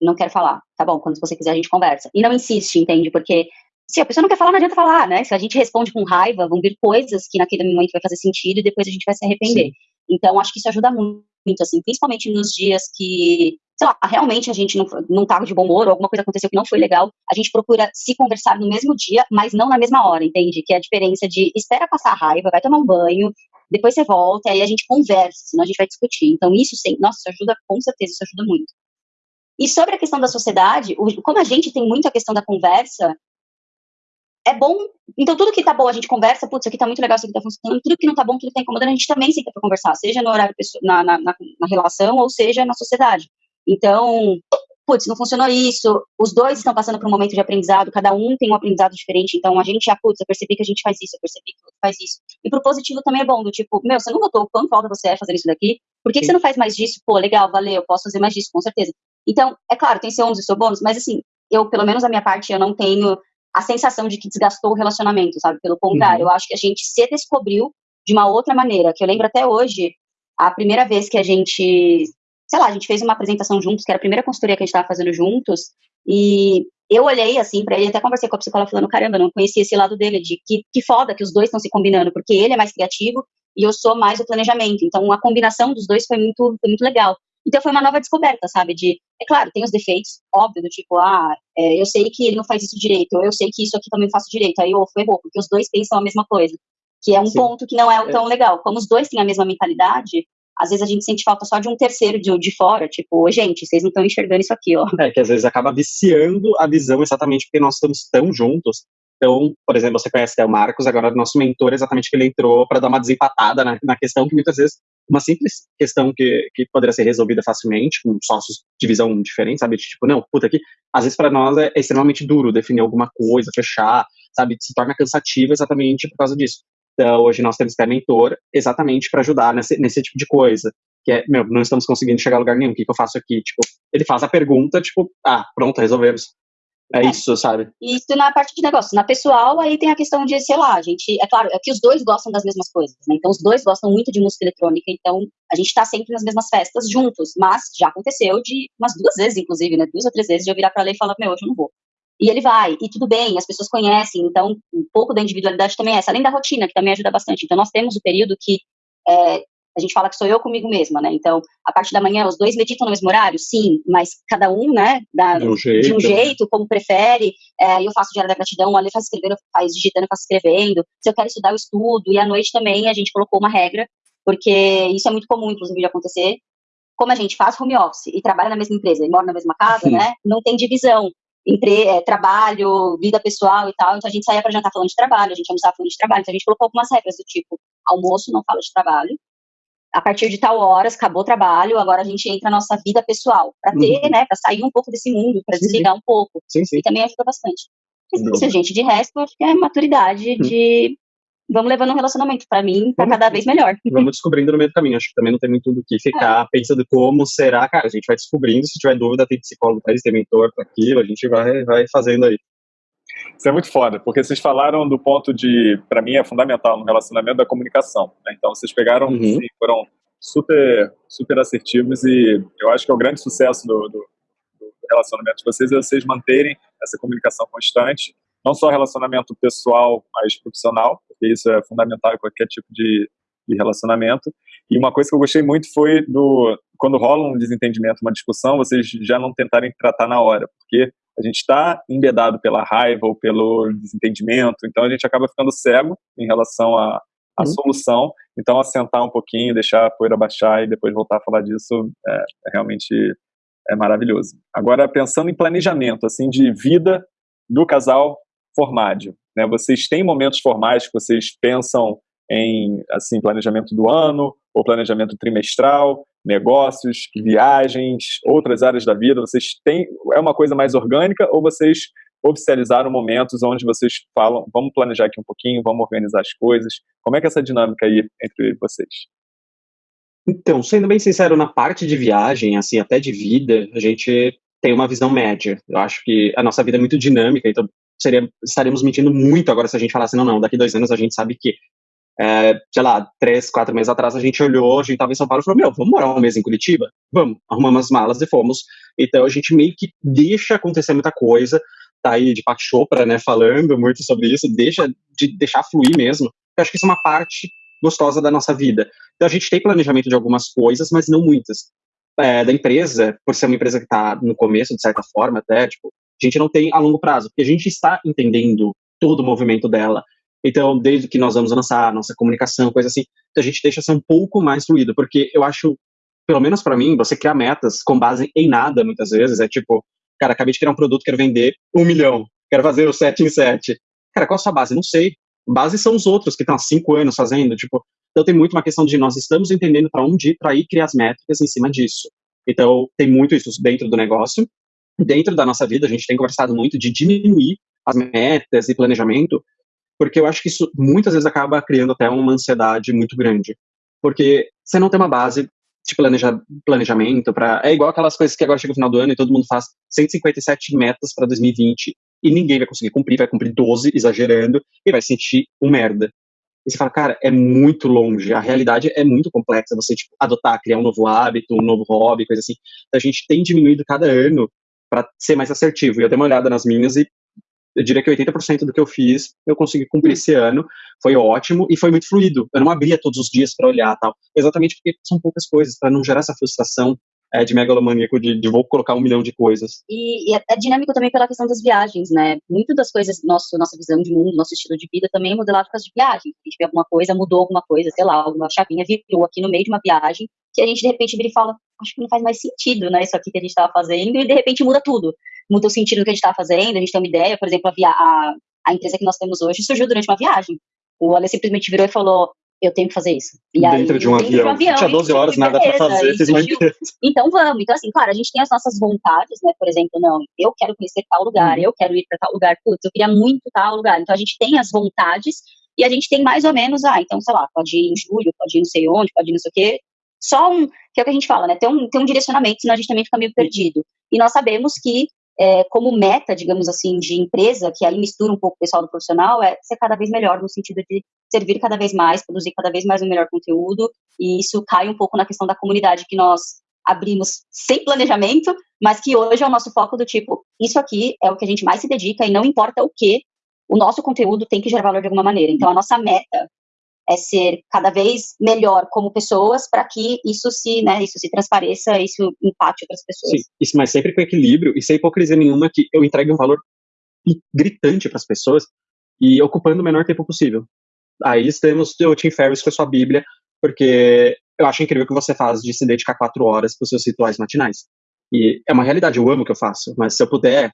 Speaker 3: Não quero falar. Tá bom, quando você quiser a gente conversa. E não insiste, entende? Porque se a pessoa não quer falar, não adianta falar, né? Se a gente responde com raiva, vão vir coisas que naquele momento vai fazer sentido e depois a gente vai se arrepender. Sim. Então, acho que isso ajuda muito, assim, principalmente nos dias que, sei lá, realmente a gente não, não tava de bom humor ou alguma coisa aconteceu que não foi legal, a gente procura se conversar no mesmo dia, mas não na mesma hora, entende? Que é a diferença de espera passar a raiva, vai tomar um banho, depois você volta, aí a gente conversa, senão a gente vai discutir. Então, isso, sim, nossa, isso ajuda, com certeza, isso ajuda muito. E sobre a questão da sociedade, como a gente tem muito a questão da conversa, é bom. Então, tudo que tá bom, a gente conversa, putz, isso aqui tá muito legal, isso aqui tá funcionando, tudo que não tá bom, tudo que tá incomodando, a gente também senta pra conversar, seja no horário, na, na, na relação, ou seja na sociedade. Então, putz, não funcionou isso, os dois estão passando por um momento de aprendizado, cada um tem um aprendizado diferente, então a gente, ah, putz, eu percebi que a gente faz isso, eu percebi que outro faz isso. E pro positivo também é bom, do tipo, meu, você não notou o quanto falta você é fazer isso daqui? Por que, que, você não faz mais disso? Pô, legal, valeu, eu posso fazer mais disso, com certeza. Então, é claro, tem seu ônus e seu bônus, mas assim, eu, pelo menos a minha parte, eu não tenho a sensação de que desgastou o relacionamento, sabe? Pelo contrário, uhum. eu acho que a gente se descobriu de uma outra maneira, que eu lembro até hoje, a primeira vez que a gente, sei lá, a gente fez uma apresentação juntos, que era a primeira consultoria que a gente estava fazendo juntos, e eu olhei assim para ele, até conversei com a psicóloga falando, caramba, não conhecia esse lado dele, de que, que foda que os dois estão se combinando, porque ele é mais criativo e eu sou mais o planejamento. Então a combinação dos dois foi muito, foi muito legal. Então foi uma nova descoberta, sabe? De, é claro, tem os defeitos, óbvio, do tipo, ah, é, eu sei que ele não faz isso direito, ou eu sei que isso aqui também não faço direito, aí eu errou, porque os dois pensam a mesma coisa. Que é um Sim. ponto que não é tão é. legal. Como os dois têm a mesma mentalidade, às vezes a gente sente falta só de um terceiro de, de fora, tipo, gente, vocês não estão enxergando isso aqui, ó.
Speaker 2: É, que às vezes acaba viciando a visão exatamente porque nós estamos tão juntos. Então, por exemplo, você conhece o Marcos, agora nosso mentor, exatamente que ele entrou para dar uma desempatada na, na questão que muitas vezes uma simples questão que, que poderia ser resolvida facilmente, com sócios de visão diferente, sabe? Tipo, não, puta, aqui, às vezes para nós é, é, extremamente duro definir alguma coisa, fechar, sabe? Se torna cansativo exatamente por causa disso. Então, hoje nós temos que ter mentor exatamente para ajudar nesse, nesse tipo de coisa. Que é, meu, não estamos conseguindo chegar a lugar nenhum, o que, que eu faço aqui? Tipo, ele faz a pergunta, tipo, ah, pronto, resolvemos. É, é, isso, sabe?
Speaker 3: Isso na parte de negócio. Na pessoal, aí tem a questão de, sei lá, a gente. É claro, é que os dois gostam das mesmas coisas, né? Então, os dois gostam muito de música eletrônica, então a gente tá sempre nas mesmas festas juntos. Mas já aconteceu de umas duas vezes, inclusive, né? Duas ou três vezes de eu virar pra ela e falar, meu, hoje eu não vou. E ele vai, e tudo bem, as pessoas conhecem, então um pouco da individualidade também é essa, além da rotina, que também ajuda bastante. Então, nós temos o período que é, a gente fala que sou eu comigo mesma, né? Então, a parte da manhã, os dois meditam no mesmo horário? Sim, mas cada um, né, de, um jeito, de um jeito, como prefere. É, eu faço diário da gratidão, a Lê faz escrevendo, faz digitando, eu faço escrevendo. Se eu quero estudar, eu estudo. E à noite também a gente colocou uma regra, porque isso é muito comum, inclusive, de acontecer. Como a gente faz home office e trabalha na mesma empresa e mora na mesma casa, Sim. né, não tem divisão entre é, trabalho, vida pessoal e tal. Então a gente saía para jantar falando de trabalho, a gente almoçava falando de trabalho. Então a gente colocou algumas regras do tipo: almoço não fala de trabalho, a partir de tal horas, acabou o trabalho, agora a gente entra na nossa vida pessoal, para ter, uhum. né, para sair um pouco desse mundo, para desligar um pouco. Sim, sim. E também ajuda bastante. Mas isso, gente, de resto, acho que é maturidade uhum. de vamos levando um relacionamento para mim para cada vez melhor.
Speaker 2: Vamos descobrindo no meio do caminho. Acho que também não tem muito do que ficar é. pensando como será, cara. A gente vai descobrindo. Se tiver dúvida, tem psicólogo para isso, tem mentor para aquilo. A gente vai, vai fazendo aí.
Speaker 1: Isso é muito foda, porque vocês falaram do ponto de, para mim, é fundamental no relacionamento da comunicação. Né? Então, vocês pegaram, uhum. sim, foram super, super assertivos e eu acho que é o grande sucesso do, do, do relacionamento de vocês é vocês manterem essa comunicação constante, não só relacionamento pessoal, mas profissional, porque isso é fundamental em qualquer tipo de, de relacionamento. E uma coisa que eu gostei muito foi do quando rola um desentendimento, uma discussão, vocês já não tentarem tratar na hora, porque a gente está embedado pela raiva ou pelo desentendimento, então a gente acaba ficando cego em relação à, à uhum. solução. Então, assentar um pouquinho, deixar a poeira baixar e depois voltar a falar disso é, é realmente é maravilhoso. Agora, pensando em planejamento, assim, de vida do casal formádio, né? Vocês têm momentos formais que vocês pensam em, assim, planejamento do ano ou planejamento trimestral? negócios, viagens, outras áreas da vida? Vocês têm é uma coisa mais orgânica ou vocês oficializaram momentos onde vocês falam, vamos planejar aqui um pouquinho, vamos organizar as coisas? Como é que é essa dinâmica aí entre vocês?
Speaker 2: Então, sendo bem sincero, na parte de viagem, assim, até de vida, a gente tem uma visão média. Eu acho que a nossa vida é muito dinâmica, então seria, estaríamos mentindo muito agora se a gente falasse, não, não, daqui dois anos a gente sabe que é, sei lá, três, quatro meses atrás, a gente olhou, a gente estava em São Paulo e falou, meu, vamos morar um mês em Curitiba? Vamos, arrumamos as malas e fomos. Então a gente meio que deixa acontecer muita coisa, tá aí de Pac Chopra, né, falando muito sobre isso, deixa de deixar fluir mesmo. Eu acho que isso é uma parte gostosa da nossa vida. Então a gente tem planejamento de algumas coisas, mas não muitas. É, da empresa, por ser uma empresa que está no começo, de certa forma, até, tipo, a gente não tem a longo prazo, porque a gente está entendendo todo o movimento dela. Então, desde que nós vamos lançar nossa comunicação, coisa assim, a gente deixa ser um pouco mais fluido, porque eu acho, pelo menos para mim, você criar metas com base em nada, muitas vezes, é tipo, cara, acabei de criar um produto, quero vender um milhão, quero fazer o 7 em 7. Cara, qual a sua base? Não sei. Base são os outros que estão há cinco anos fazendo, tipo, então tem muito uma questão de nós estamos entendendo para onde ir, para ir criar as métricas em cima disso. Então, tem muito isso dentro do negócio. Dentro da nossa vida, a gente tem conversado muito de diminuir as metas e planejamento porque eu acho que isso muitas vezes acaba criando até uma ansiedade muito grande. Porque você não tem uma base de planeja, planejamento para é igual aquelas coisas que agora chega o final do ano e todo mundo faz 157 metas para 2020 e ninguém vai conseguir cumprir, vai cumprir 12 exagerando e vai sentir um merda. E você fala, cara, é muito longe, a realidade é muito complexa, você tipo, adotar, criar um novo hábito, um novo hobby, coisa assim. A gente tem diminuído cada ano para ser mais assertivo. E eu dei uma olhada nas minhas e eu diria que 80% do que eu fiz eu consegui cumprir esse ano. Foi ótimo e foi muito fluido. Eu não abria todos os dias para olhar tal. Exatamente porque são poucas coisas, para não gerar essa frustração é, de megalomaníaco de, de, vou colocar um milhão de coisas.
Speaker 3: E, e, é dinâmico também pela questão das viagens, né? Muito das coisas, nosso, nossa visão de mundo, nosso estilo de vida também é modelado por causa de viagem. A gente vê alguma coisa, mudou alguma coisa, sei lá, alguma chavinha virou aqui no meio de uma viagem, que a gente de repente vira e fala, acho que não faz mais sentido, né? Isso aqui que a gente estava fazendo, e de repente muda tudo muda o sentido do que a gente está fazendo, a gente tem uma ideia, por exemplo, a, a, a empresa que nós temos hoje surgiu durante uma viagem. O Ale simplesmente virou e falou, eu tenho que fazer isso. E
Speaker 2: dentro, aí, de, um dentro de um avião. Tinha 12 horas, nada para fazer, fiz uma empresa.
Speaker 3: Então vamos. Então, assim, claro, a gente tem as nossas vontades, né? Por exemplo, não, eu quero conhecer tal lugar, uhum. eu quero ir para tal lugar, putz, eu queria muito tal lugar. Então a gente tem as vontades e a gente tem mais ou menos, ah, então, sei lá, pode ir em julho, pode ir não sei onde, pode ir não sei o quê. Só um, que é o que a gente fala, né? Tem um, tem um direcionamento, senão a gente também fica meio perdido. E nós sabemos que é, como meta, digamos assim, de empresa, que aí mistura um pouco o pessoal do profissional, é ser cada vez melhor no sentido de servir cada vez mais, produzir cada vez mais um melhor conteúdo, e isso cai um pouco na questão da comunidade que nós abrimos sem planejamento, mas que hoje é o nosso foco do tipo, isso aqui é o que a gente mais se dedica e não importa o que, o nosso conteúdo tem que gerar valor de alguma maneira. Então, a nossa meta é ser cada vez melhor como pessoas para que isso se, né, isso se transpareça, isso empate outras pessoas.
Speaker 2: Sim, isso, mas sempre com equilíbrio e sem hipocrisia nenhuma que eu entregue um valor gritante para as pessoas e ocupando o menor tempo possível. Aí temos o Tim Ferriss com a sua Bíblia, porque eu acho incrível o que você faz de se dedicar quatro horas para os seus rituais matinais. E é uma realidade, eu amo o que eu faço, mas se eu puder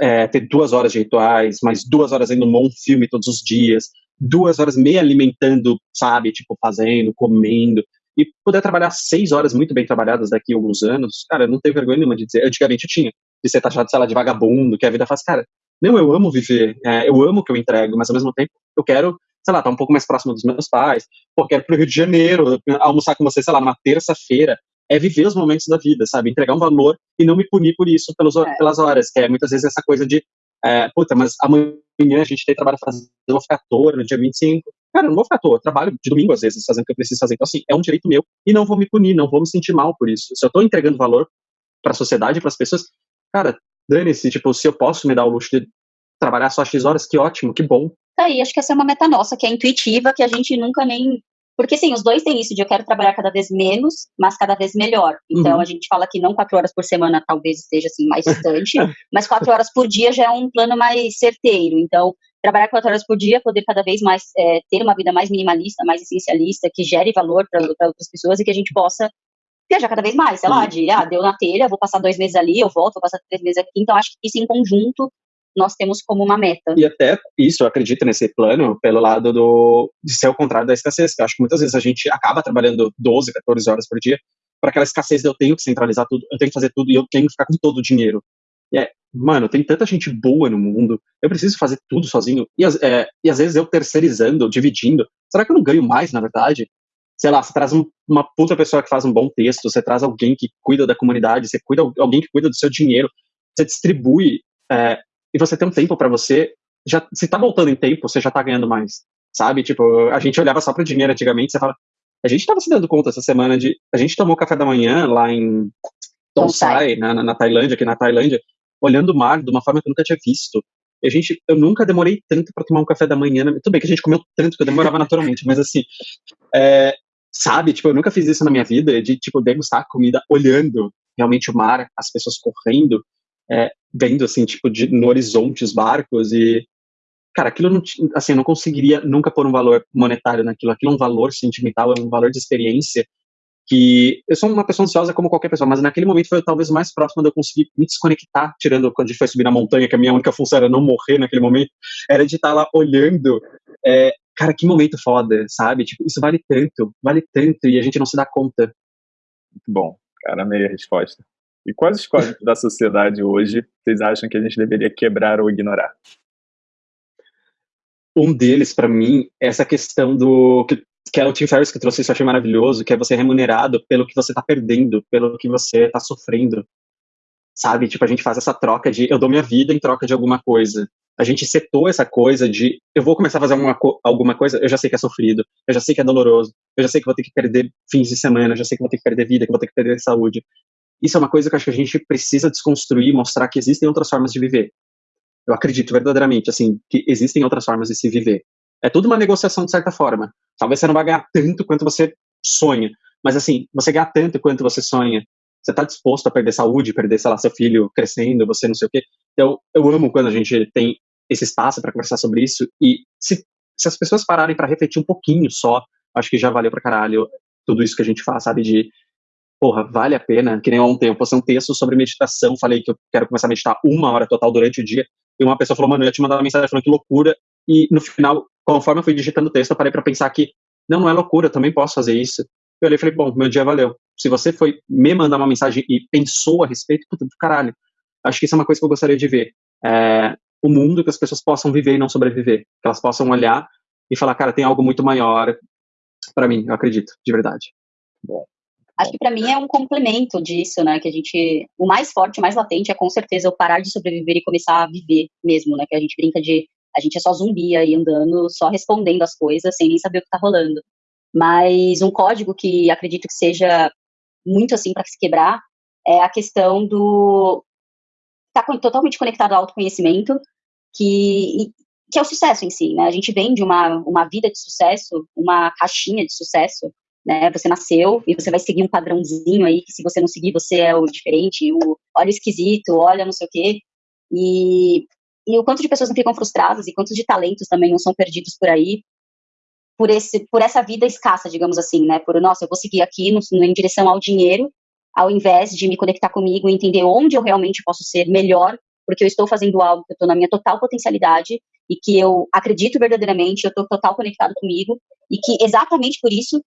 Speaker 2: é, ter duas horas de rituais, mais duas horas indo um bom filme todos os dias, duas horas me alimentando, sabe, tipo, fazendo, comendo, e poder trabalhar seis horas muito bem trabalhadas daqui a alguns anos, cara, não tenho vergonha nenhuma de dizer, antigamente eu tinha, de ser taxado, sei lá, de vagabundo, que a vida faz, cara, não, eu amo viver, é, eu amo o que eu entrego, mas ao mesmo tempo eu quero, sei lá, estar tá um pouco mais próximo dos meus pais, pô, quero pro Rio de Janeiro, almoçar com você, sei lá, numa terça-feira, é viver os momentos da vida, sabe? Entregar um valor e não me punir por isso pelos, é. pelas horas, que é muitas vezes essa coisa de é, puta, mas amanhã a gente tem trabalho pra fazer, eu vou ficar à toa no dia 25. Cara, eu não vou ficar à toa, eu trabalho de domingo às vezes, fazendo o que eu preciso fazer. Então, assim, é um direito meu e não vou me punir, não vou me sentir mal por isso. Se eu tô entregando valor para a sociedade, para as pessoas, cara, dane-se, tipo, se eu posso me dar o luxo de trabalhar só X horas, que ótimo, que bom.
Speaker 3: Tá aí, acho que essa é uma meta nossa, que é intuitiva, que a gente nunca nem. Porque, sim, os dois têm isso de eu quero trabalhar cada vez menos, mas cada vez melhor. Então,
Speaker 2: Uhum.
Speaker 3: a gente fala que não quatro horas por semana talvez esteja, assim, mais distante, mas quatro horas por dia já é um plano mais certeiro. Então, trabalhar quatro horas por dia, poder cada vez mais é, ter uma vida mais minimalista, mais essencialista, que gere valor para outras pessoas e que a gente possa viajar cada vez mais, sei lá,
Speaker 2: Uhum.
Speaker 3: de, ah, deu na telha, vou passar dois meses ali, eu volto, vou passar três meses aqui. Então, acho que isso em conjunto nós temos como uma meta.
Speaker 2: E até isso, eu acredito nesse plano, pelo lado do, de ser o contrário da escassez. que Eu acho que muitas vezes a gente acaba trabalhando 12, 14 horas por dia para aquela escassez de eu tenho que centralizar tudo, eu tenho que fazer tudo e eu tenho que ficar com todo o dinheiro. E é, mano, tem tanta gente boa no mundo, eu preciso fazer tudo sozinho. E, é, e às vezes eu terceirizando, dividindo, será que eu não ganho mais, na verdade? Sei lá, você traz um- uma puta pessoa que faz um bom texto, você traz alguém que cuida da comunidade, você cuida alguém que cuida do seu dinheiro, você distribui é, e você tem um tempo para você, já se tá voltando em tempo, você já tá ganhando mais, sabe? Tipo, a gente olhava só pro dinheiro antigamente, você fala, a gente tava se dando conta essa semana de, a gente tomou café da manhã lá em Tonsai, na, na, na Tailândia, aqui na Tailândia, olhando o mar de uma forma que eu nunca tinha visto. E a gente, eu nunca demorei tanto para tomar um café da manhã. Tudo bem que a gente comeu tanto que eu demorava naturalmente, mas assim, é, sabe, tipo, eu nunca fiz isso na minha vida, de, tipo, degustar a comida olhando realmente o mar, as pessoas correndo, é, vendo, assim, tipo, de, no horizonte os barcos e, cara, aquilo não, assim, eu não conseguiria nunca pôr um valor monetário naquilo, aquilo é um valor sentimental, é um valor de experiência que eu sou uma pessoa ansiosa como qualquer pessoa, mas naquele momento foi talvez mais próximo de eu conseguir me desconectar, tirando quando a gente foi subir na montanha, que a minha única função era não morrer naquele momento, era de estar lá olhando, é, cara, que momento foda, sabe? Tipo, isso vale tanto, vale tanto, e a gente não se dá conta.
Speaker 1: Muito bom, cara, amei a resposta. E quais os códigos da sociedade hoje vocês acham que a gente deveria quebrar ou ignorar?
Speaker 2: Um deles, para mim, é essa questão do que, que é o Tim Ferriss que trouxe isso, eu achei maravilhoso, que é você remunerado pelo que você tá perdendo, pelo que você tá sofrendo. Sabe? Tipo, a gente faz essa troca de eu dou minha vida em troca de alguma coisa. A gente setou essa coisa de eu vou começar a fazer alguma, alguma coisa, eu já sei que é sofrido, eu já sei que é doloroso, eu já sei que vou ter que perder fins de semana, eu já sei que vou ter que perder vida, que vou ter que perder saúde. Isso é uma coisa que acho que a gente precisa desconstruir, mostrar que existem outras formas de viver. Eu acredito verdadeiramente, assim, que existem outras formas de se viver. É tudo uma negociação de certa forma. Talvez você não vai ganhar tanto quanto você sonha, mas assim, você ganhar tanto quanto você sonha, você está disposto a perder saúde, perder, sei lá, seu filho crescendo, você não sei o quê. Então, eu amo quando a gente tem esse espaço para conversar sobre isso e se, se as pessoas pararem para refletir um pouquinho só, acho que já valeu pra caralho tudo isso que a gente faz, sabe, de porra, vale a pena, que nem ontem eu postei um texto sobre meditação, falei que eu quero começar a meditar uma hora total durante o dia, e uma pessoa falou, mano, eu ia te mandar uma mensagem falando que loucura, e no final, conforme eu fui digitando o texto, eu parei pra pensar que, não, não é loucura, eu também posso fazer isso. Eu olhei e falei, bom, meu dia valeu. Se você foi me mandar uma mensagem e pensou a respeito, puta do caralho. Acho que isso é uma coisa que eu gostaria de ver. É, o mundo que as pessoas possam viver e não sobreviver. Que elas possam olhar e falar, cara, tem algo muito maior para mim, eu acredito, de verdade.
Speaker 3: Acho que para mim é um complemento disso, né? Que a gente. O mais forte, o mais latente é com certeza eu parar de sobreviver e começar a viver mesmo, né? Que a gente brinca de. A gente é só zumbi aí andando, só respondendo as coisas, sem nem saber o que tá rolando. Mas um código que acredito que seja muito assim para se quebrar é a questão do. Tá totalmente conectado ao autoconhecimento, que, que é o sucesso em si, né? A gente vem de uma, uma vida de sucesso, uma caixinha de sucesso, né? Você nasceu e você vai seguir um padrãozinho aí, que se você não seguir, você é o diferente, o olha esquisito, olha não sei o quê. E, e o quanto de pessoas não ficam frustradas e quantos de talentos também não são perdidos por aí por esse por essa vida escassa, digamos assim, né? Por nossa, eu vou seguir aqui no, no- em direção ao dinheiro, ao invés de me conectar comigo e entender onde eu realmente posso ser melhor, porque eu estou fazendo algo que eu estou na minha total potencialidade e que eu acredito verdadeiramente, eu estou total conectado comigo e que exatamente por isso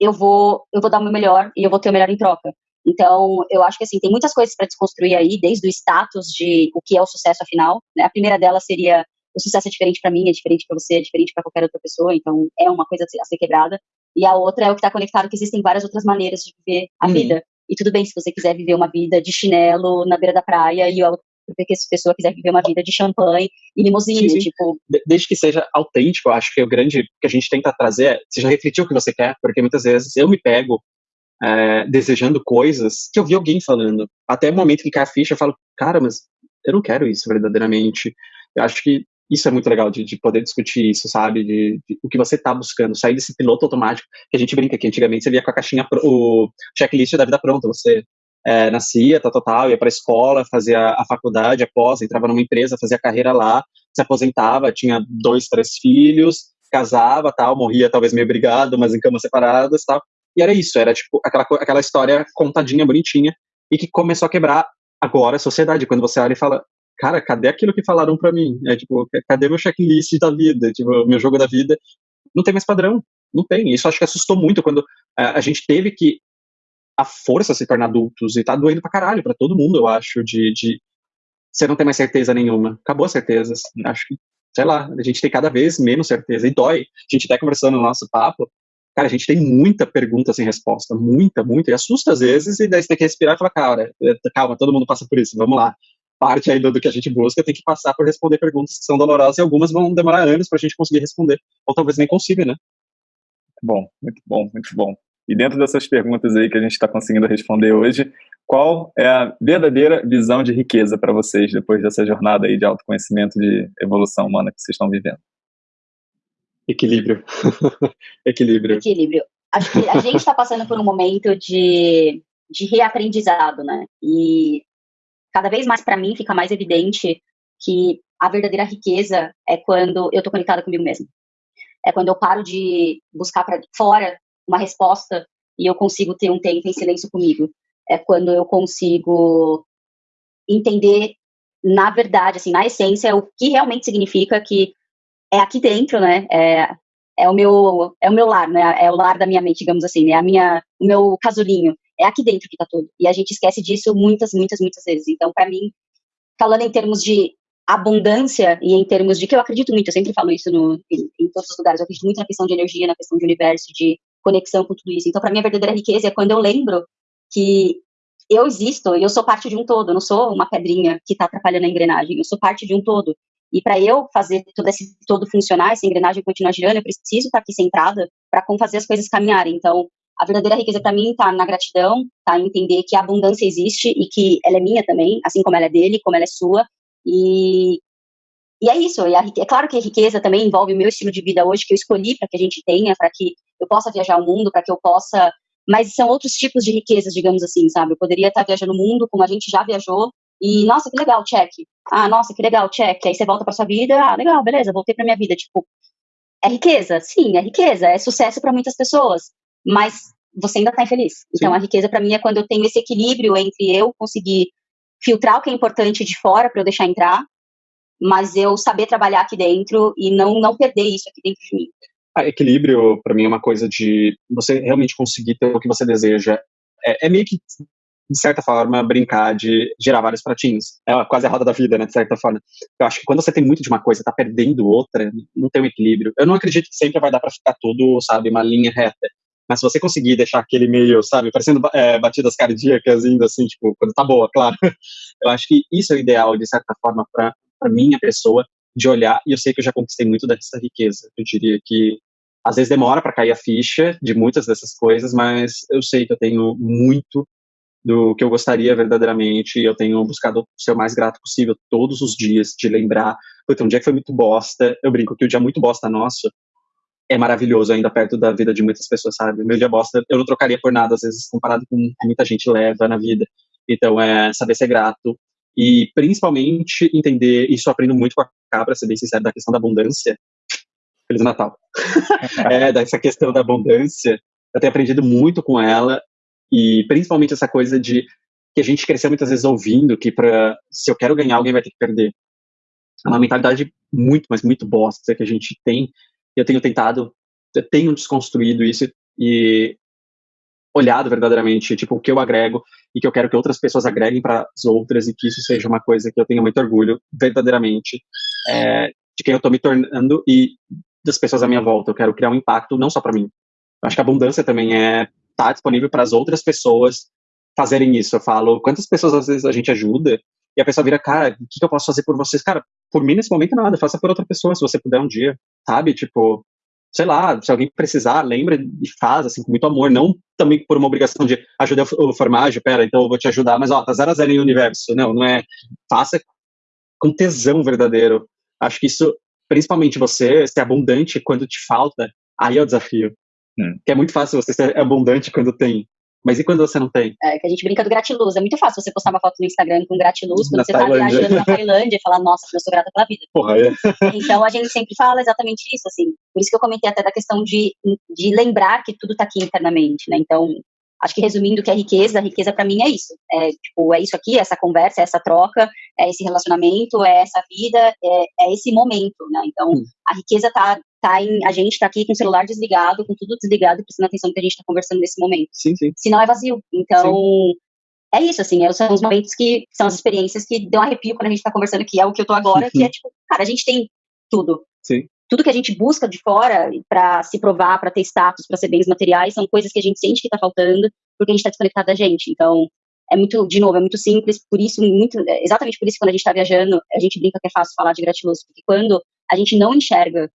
Speaker 3: eu vou eu vou dar o meu melhor e eu vou ter o melhor em troca. Então, eu acho que assim, tem muitas coisas para desconstruir aí, desde o status de o que é o sucesso afinal, né? A primeira delas seria o sucesso é diferente para mim, é diferente para você, é diferente para qualquer outra pessoa, então é uma coisa a ser- a quebrada. E a outra é o que está conectado que existem várias outras maneiras de viver a
Speaker 2: Uhum.
Speaker 3: vida. E tudo bem se você quiser viver uma vida de chinelo na beira da praia e o porque se a pessoa quiser viver uma vida de champanhe e limusine, sim, tipo...
Speaker 2: Desde que seja autêntico, eu acho que o grande que a gente tenta trazer é, seja refletir o que você quer, porque muitas vezes eu me pego é, desejando coisas que eu vi alguém falando. Até o momento que cai a ficha, eu falo, cara, mas eu não quero isso verdadeiramente. Eu acho que isso é muito legal de, de poder discutir isso, sabe? De, de o que você está buscando, sair desse piloto automático que a gente brinca que antigamente você via com a caixinha, o checklist da vida pronta, você é, nascia, tal, tal, tal, ia para a escola, fazia a faculdade, após, entrava numa empresa, fazia carreira lá, se aposentava, tinha dois, três filhos, casava, tal, morria talvez meio brigado, mas em camas separadas, tal. E era isso, era tipo aquela, aquela história contadinha, bonitinha, e que começou a quebrar agora a sociedade, quando você olha e fala, cara, cadê aquilo que falaram para mim? É tipo, cadê meu checklist da vida? Tipo, meu jogo da vida? Não tem mais padrão. Não tem. Isso acho que assustou muito quando a, é, a gente teve que a força se tornar adultos e tá doendo pra caralho pra todo mundo, eu acho, de, de você não tem mais certeza nenhuma. Acabou as certezas. Acho que, sei lá, a gente tem cada vez menos certeza e dói. A gente até conversando no nosso papo, cara, a gente tem muita pergunta sem resposta, muita, muita, e assusta às vezes, e daí você tem que respirar e falar, cara, calma, todo mundo passa por isso, vamos lá parte aí do, do, que a gente busca tem que passar por responder perguntas que são dolorosas e algumas vão demorar anos para a gente conseguir responder, ou talvez nem consiga, né?
Speaker 1: Bom, muito bom, muito bom. E dentro dessas perguntas aí que a gente está conseguindo responder hoje, qual é a verdadeira visão de riqueza para vocês depois dessa jornada aí de autoconhecimento, de evolução humana que vocês estão vivendo?
Speaker 2: Equilíbrio. Equilíbrio.
Speaker 3: Equilíbrio. Acho que a gente está passando por um momento de, de reaprendizado, né? E cada vez mais para mim fica mais evidente que a verdadeira riqueza é quando eu estou conectada comigo mesmo. É quando eu paro de buscar para fora uma resposta e eu consigo ter um tempo em silêncio comigo. É quando eu consigo entender, na verdade, assim, na essência, o que realmente significa que é aqui dentro, né? É, é o meu é o meu lar, né? É o lar da minha mente, digamos assim, né? A minha o meu casulinho é aqui dentro que está tudo. E a gente esquece disso muitas, muitas, muitas vezes. Então, para mim, falando em termos de abundância e em termos de que eu acredito muito, eu sempre falo isso no, em, em, todos os lugares, eu acredito muito na questão de energia, na questão de universo, de conexão com tudo isso. Então, para mim, a verdadeira riqueza é quando eu lembro que eu existo e eu sou parte de um todo, eu não sou uma pedrinha que está atrapalhando a engrenagem, eu sou parte de um todo. E para eu fazer todo esse todo funcionar, essa engrenagem continuar girando, eu preciso estar aqui centrada para fazer as coisas caminharem. Então, a verdadeira riqueza para mim está na gratidão, tá em entender que a abundância existe e que ela é minha também, assim como ela é dele, como ela é sua. E, e é isso. E a, é claro que a riqueza também envolve o meu estilo de vida hoje, que eu escolhi para que a gente tenha, para que eu possa viajar o mundo, para que eu possa. Mas são outros tipos de riquezas, digamos assim, sabe? Eu poderia estar viajando o mundo como a gente já viajou. E, nossa, que legal, check. Ah, nossa, que legal, check. Aí você volta para sua vida. Ah, legal, beleza, voltei para minha vida. Tipo, é riqueza? Sim, é riqueza. É sucesso para muitas pessoas mas você ainda está infeliz. Então, Sim. a riqueza para mim é quando eu tenho esse equilíbrio entre eu conseguir filtrar o que é importante de fora para eu deixar entrar, mas eu saber trabalhar aqui dentro e não não perder isso aqui dentro de mim.
Speaker 2: Ah, equilíbrio, para mim, é uma coisa de você realmente conseguir ter o que você deseja. É, é meio que, de certa forma, brincar de gerar vários pratinhos. É quase a roda da vida, né, de certa forma. Eu acho que quando você tem muito de uma coisa, tá perdendo outra, não tem um equilíbrio. Eu não acredito que sempre vai dar para ficar tudo, sabe, uma linha reta. Mas se você conseguir deixar aquele meio, sabe, parecendo é, batidas cardíacas, indo assim, tipo, quando tá boa, claro. Eu acho que isso é o ideal, de certa forma, para minha pessoa, de olhar, e eu sei que eu já conquistei muito dessa riqueza. Eu diria que às vezes demora para cair a ficha de muitas dessas coisas, mas eu sei que eu tenho muito do que eu gostaria verdadeiramente, eu tenho buscado ser o mais grato possível todos os dias, de lembrar, porque um dia que foi muito bosta, eu brinco que o dia muito bosta nosso é maravilhoso ainda perto da vida de muitas pessoas, sabe? Meu dia bosta eu não trocaria por nada, às vezes, comparado com o que muita gente leva na vida. Então, é saber ser grato e, principalmente, entender, isso aprendo muito com a Cabra, ser bem sincero, da questão da abundância. Feliz Natal. é, dessa questão da abundância, eu tenho aprendido muito com ela e, principalmente, essa coisa de que a gente cresceu muitas vezes ouvindo que para se eu quero ganhar, alguém vai ter que perder. É uma mentalidade muito, mas muito bosta que a gente tem eu tenho tentado, eu tenho desconstruído isso e olhado verdadeiramente, tipo, o que eu agrego e que eu quero que outras pessoas agreguem para as outras e que isso seja uma coisa que eu tenha muito orgulho, verdadeiramente, é, de quem eu estou me tornando e das pessoas à minha volta. Eu quero criar um impacto não só para mim. Eu acho que a abundância também é estar tá disponível para as outras pessoas fazerem isso. Eu falo, quantas pessoas às vezes a gente ajuda e a pessoa vira, cara, o que, que eu posso fazer por vocês? Cara, por mim nesse momento nada, faça por outra pessoa se você puder um dia, sabe? Tipo, sei lá, se alguém precisar, lembra e faz, assim, com muito amor, não também por uma obrigação de ajudar o formagem, pera, então eu vou te ajudar, mas ó, tá zero a zero em universo, não, não é, faça com tesão verdadeiro. Acho que isso, principalmente você, ser abundante quando te falta, aí é o desafio. Hum. Que é muito fácil você ser abundante quando tem. Mas e quando você não tem?
Speaker 3: É, que a gente brinca do gratiluz. É muito fácil você postar uma foto no Instagram com gratiluz quando na você Tailândia. tá viajando na Tailândia e falar, nossa, eu sou grata pela vida.
Speaker 2: Porra, é.
Speaker 3: Então a gente sempre fala exatamente isso, assim. Por isso que eu comentei até da questão de, de lembrar que tudo tá aqui internamente, né? Então, acho que resumindo o que é riqueza, a riqueza para mim é isso. É, tipo, é isso aqui, é essa conversa, é essa troca, é esse relacionamento, é essa vida, é, é esse momento, né? Então, hum. a riqueza tá tá em, a gente tá aqui com o celular desligado, com tudo desligado, prestando atenção no que a gente tá conversando nesse momento.
Speaker 2: Sim, sim.
Speaker 3: Senão é vazio. Então, sim. é isso, assim, é, são os momentos que, são as experiências que dão arrepio quando a gente tá conversando, que é o que eu tô agora, que é tipo, cara, a gente tem tudo.
Speaker 2: Sim.
Speaker 3: Tudo que a gente busca de fora para se provar, para ter status, para ser bens materiais, são coisas que a gente sente que tá faltando, porque a gente tá desconectado da gente. Então, é muito, de novo, é muito simples, por isso, muito, é exatamente por isso, quando a gente tá viajando, a gente brinca que é fácil falar de gratiluz, porque quando a gente não enxerga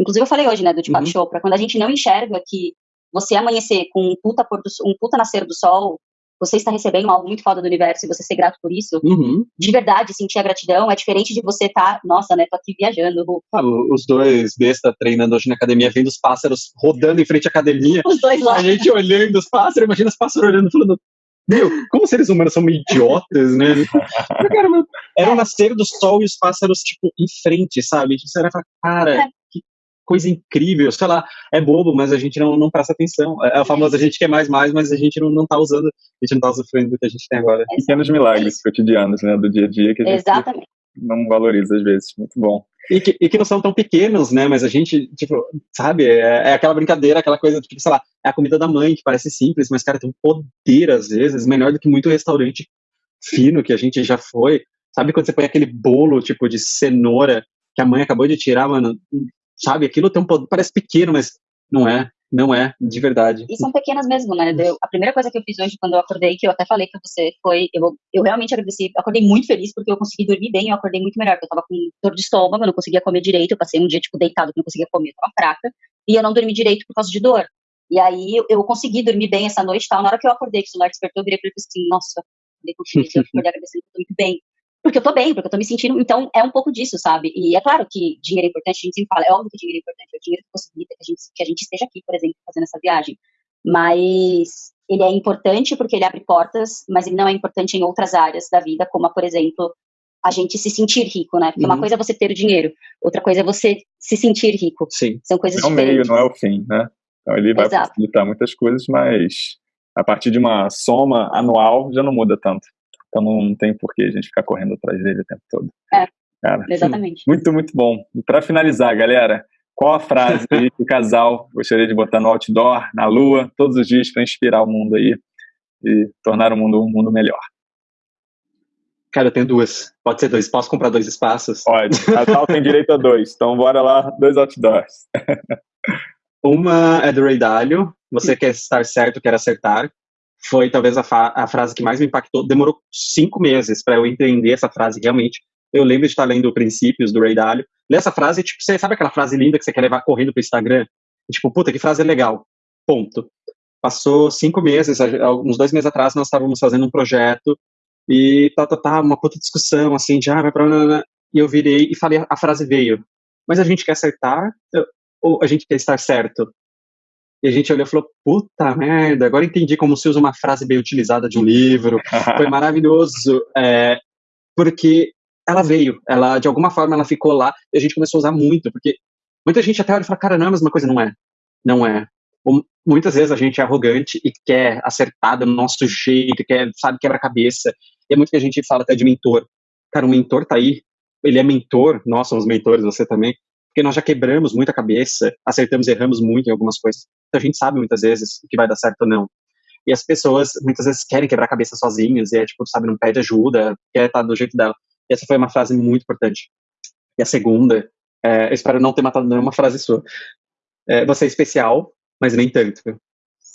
Speaker 3: Inclusive eu falei hoje, né, do Deepak uhum. Chopra, quando a gente não enxerga que você amanhecer com um puta, do, um puta nascer do sol, você está recebendo algo muito foda do universo e você ser grato por isso,
Speaker 2: uhum.
Speaker 3: de verdade, sentir a gratidão é diferente de você estar, tá, nossa, né, tô aqui viajando.
Speaker 2: Ah, os dois besta treinando hoje na academia, vendo os pássaros rodando em frente à academia.
Speaker 3: Os dois lá.
Speaker 2: A gente olhando os pássaros, imagina os pássaros olhando, falando, meu, como seres humanos são idiotas, né? era o nascer do sol e os pássaros, tipo, em frente, sabe? Você era cara, é coisa incrível, sei lá, é bobo, mas a gente não, não presta atenção. É, é o famoso, a gente quer mais, mais, mas a gente não, não tá usando, a gente não tá sofrendo do que a gente tem agora.
Speaker 1: Exatamente. Pequenos milagres cotidianos, né, do dia a dia que a gente
Speaker 3: Exatamente.
Speaker 1: não valoriza às vezes. Muito bom.
Speaker 2: E que, e que não são tão pequenos, né, mas a gente, tipo, sabe, é, é aquela brincadeira, aquela coisa, tipo, sei lá, é a comida da mãe, que parece simples, mas, cara, tem um poder, às vezes, melhor do que muito restaurante fino que a gente já foi. Sabe quando você põe aquele bolo, tipo, de cenoura que a mãe acabou de tirar, mano, sabe? Aquilo tem um poder, parece pequeno, mas não é, não é, de verdade.
Speaker 3: E são pequenas mesmo, né? Eu, a primeira coisa que eu fiz hoje, quando eu acordei, que eu até falei pra você, foi, eu, eu realmente agradeci, acordei muito feliz, porque eu consegui dormir bem, eu acordei muito melhor, porque eu tava com dor de estômago, eu não conseguia comer direito, eu passei um dia, tipo, deitado, não conseguia comer, eu tava fraca, e eu não dormi direito por causa de dor. E aí, eu, consegui dormir bem essa noite, tal, na hora que eu acordei, que o celular despertou, eu virei pra ele assim, nossa, acordei com feliz, eu acordei agradecendo, eu tô muito bem porque eu tô bem, porque eu tô me sentindo. Então, é um pouco disso, sabe? E é claro que dinheiro é importante, a gente sempre fala, é óbvio que dinheiro é importante, é o dinheiro que possibilita que a gente, que a gente esteja aqui, por exemplo, fazendo essa viagem. Mas ele é importante porque ele abre portas, mas ele não é importante em outras áreas da vida, como, por exemplo, a gente se sentir rico, né? Porque uhum. uma coisa é você ter o dinheiro, outra coisa é você se sentir rico.
Speaker 2: Sim.
Speaker 3: São coisas
Speaker 1: é o meio, não é o fim, né? Então ele vai Exato. facilitar muitas coisas, mas a partir de uma soma anual já não muda tanto. Então não tem por que a gente ficar correndo atrás dele o tempo todo.
Speaker 3: É, Cara, exatamente.
Speaker 1: Muito, muito bom. E para finalizar, galera, qual a frase que o casal gostaria de botar no outdoor, na lua, todos os dias para inspirar o mundo aí e tornar o mundo um mundo melhor?
Speaker 2: Cara, eu tenho duas. Pode ser dois. Posso comprar dois espaços?
Speaker 1: Pode. Casal tem direito a dois. Então bora lá, dois outdoors.
Speaker 2: Uma é do Ray Dalio. Você quer estar certo, quer acertar foi talvez a, a, frase que mais me impactou. Demorou cinco meses para eu entender essa frase realmente. Eu lembro de estar lendo Princípios do Ray Dalio. Ler essa frase, tipo, você sabe aquela frase linda que você quer levar correndo pro Instagram? E, tipo, puta, que frase legal. Ponto. Passou cinco meses, uns dois meses atrás, nós estávamos fazendo um projeto e tá, tá, tá, uma puta discussão, assim, de, ah, vai pra... E eu virei e falei, a frase veio. Mas a gente quer acertar ou a gente quer estar certo? E a gente olhou e falou, puta merda, agora entendi como se usa uma frase bem utilizada de um livro. Foi maravilhoso, é, porque ela veio, ela de alguma forma ela ficou lá e a gente começou a usar muito, porque muita gente até olha e fala, cara, não é a mesma coisa, não é. Não é. muitas vezes a gente é arrogante e quer acertar do nosso jeito, quer, sabe, quebra-cabeça. E é muito que a gente fala até de mentor. Cara, o mentor tá aí, ele é mentor, nós somos mentores, você também porque nós já quebramos muita cabeça, acertamos e erramos muito em algumas coisas. A gente sabe muitas vezes o que vai dar certo ou não. E as pessoas muitas vezes querem quebrar a cabeça sozinhas, e é tipo, sabe, não pede ajuda, quer estar do jeito dela. E essa foi uma frase muito importante. E a segunda, é, eu espero não ter matado nenhuma frase sua. É, você é especial, mas nem tanto.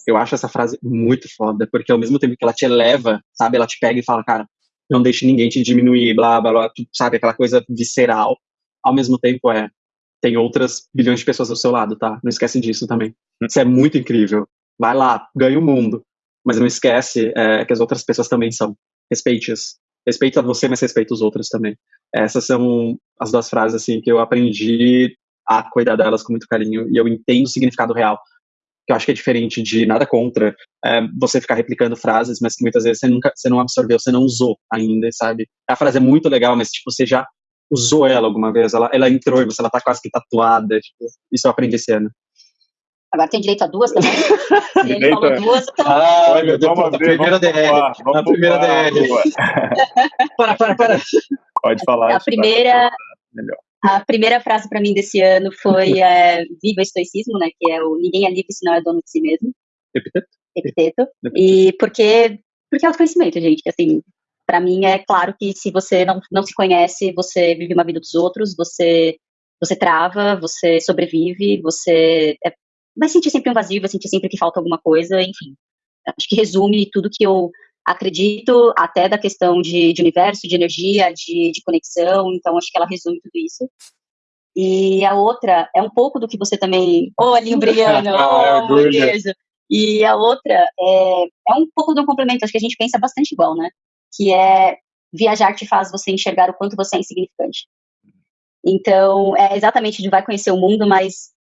Speaker 2: Eu acho essa frase muito foda, porque ao mesmo tempo que ela te eleva, sabe, ela te pega e fala, cara, não deixe ninguém te diminuir, blá, blá, blá, sabe, aquela coisa visceral. Ao mesmo tempo, é, tem outras bilhões de pessoas ao seu lado, tá? Não esquece disso também. Isso é muito incrível. Vai lá, ganha o mundo. Mas não esquece é, que as outras pessoas também são. Respeite-as. Respeita você, mas respeita os outros também. Essas são as duas frases, assim, que eu aprendi a cuidar delas com muito carinho e eu entendo o significado real que eu acho que é diferente de nada contra é, você ficar replicando frases, mas que muitas vezes você nunca, você não absorveu, você não usou ainda, sabe? A frase é muito legal, mas tipo, você já usou ela alguma vez, ela, ela entrou e você ela tá quase que tatuada, tipo, isso eu aprendi esse ano.
Speaker 3: Agora tem direito a duas também.
Speaker 2: Ele falou duas, então... Ah, meu Deus, a primeira DR. a primeira DR. para, para, para.
Speaker 1: Pode falar.
Speaker 3: A primeira... Melhor. A primeira frase para mim desse ano foi é, Viva o Estoicismo, né? Que é o Ninguém é livre se não é dono de si mesmo.
Speaker 2: Epiteto?
Speaker 3: Epiteto. E porque, porque é autoconhecimento, gente. Assim, para mim é claro que se você não, não se conhece, você vive uma vida dos outros, você você trava, você sobrevive, você é, vai sentir sempre um vazio, vai sentir sempre que falta alguma coisa, enfim. Acho que resume tudo que eu acredito até da questão de, de universo, de energia, de, de, conexão, então acho que ela resume tudo isso. E a outra é um pouco do que você também. Ô, oh, olhinho brilhando, oh, beijo. E a outra é, é um pouco do complemento, acho que a gente pensa bastante igual, né? Que é viajar te faz você enxergar o quanto você é insignificante. Então, é exatamente de vai conhecer o mundo, mas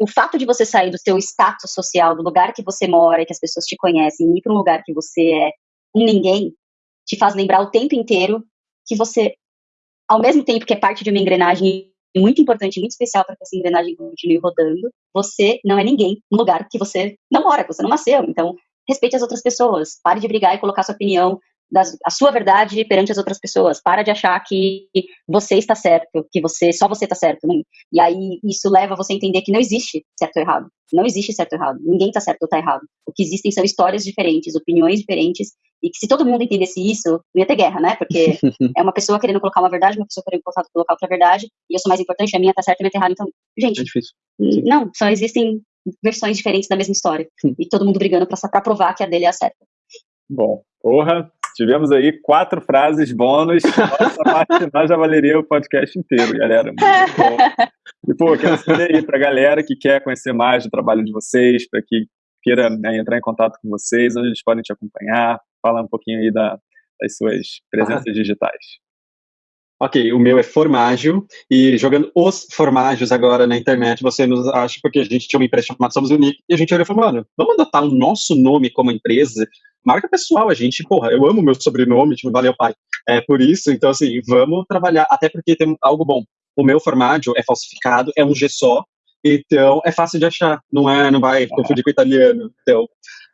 Speaker 3: o fato de você sair do seu status social, do lugar que você mora, que as pessoas te conhecem, e ir para um lugar que você é um ninguém te faz lembrar o tempo inteiro que você, ao mesmo tempo que é parte de uma engrenagem muito importante, muito especial para que essa engrenagem continue rodando, você não é ninguém no lugar que você não mora, que você não nasceu. Então, respeite as outras pessoas, pare de brigar e colocar sua opinião das, a sua verdade perante as outras pessoas. Para de achar que você está certo, que você só você está certo. Né? E aí isso leva você a entender que não existe certo ou errado. Não existe certo ou errado. Ninguém está certo ou está errado. O que existem são histórias diferentes, opiniões diferentes. E que se todo mundo entendesse isso, não ia ter guerra, né? Porque é uma pessoa querendo colocar uma verdade, uma pessoa querendo colocar outra verdade, e eu sou mais importante, a minha está certa e a minha está errada. Então, gente, é não, só existem versões diferentes da mesma história. e todo mundo brigando para provar que a dele é a certa.
Speaker 1: Bom, porra, Tivemos aí quatro frases bônus. Nossa parte nós já valeria o podcast inteiro, galera. Muito bom. E, pô, quero saber aí pra galera que quer conhecer mais do trabalho de vocês, para que queira né, entrar em contato com vocês, onde eles podem te acompanhar. Fala um pouquinho aí da, das suas presenças ah. digitais.
Speaker 2: Ok, o meu é Formágio, e jogando os formágios agora na internet, você nos acha, porque a gente tinha uma empresa chamada Somos Unique, e a gente olhou e falou, mano, vamos adotar o nosso nome como empresa, marca pessoal, a gente, porra, eu amo meu sobrenome, tipo, valeu pai. É por isso, então assim, vamos trabalhar, até porque tem algo bom. O meu formágio é falsificado, é um G só, então é fácil de achar, não é, não vai confundir com italiano. Então,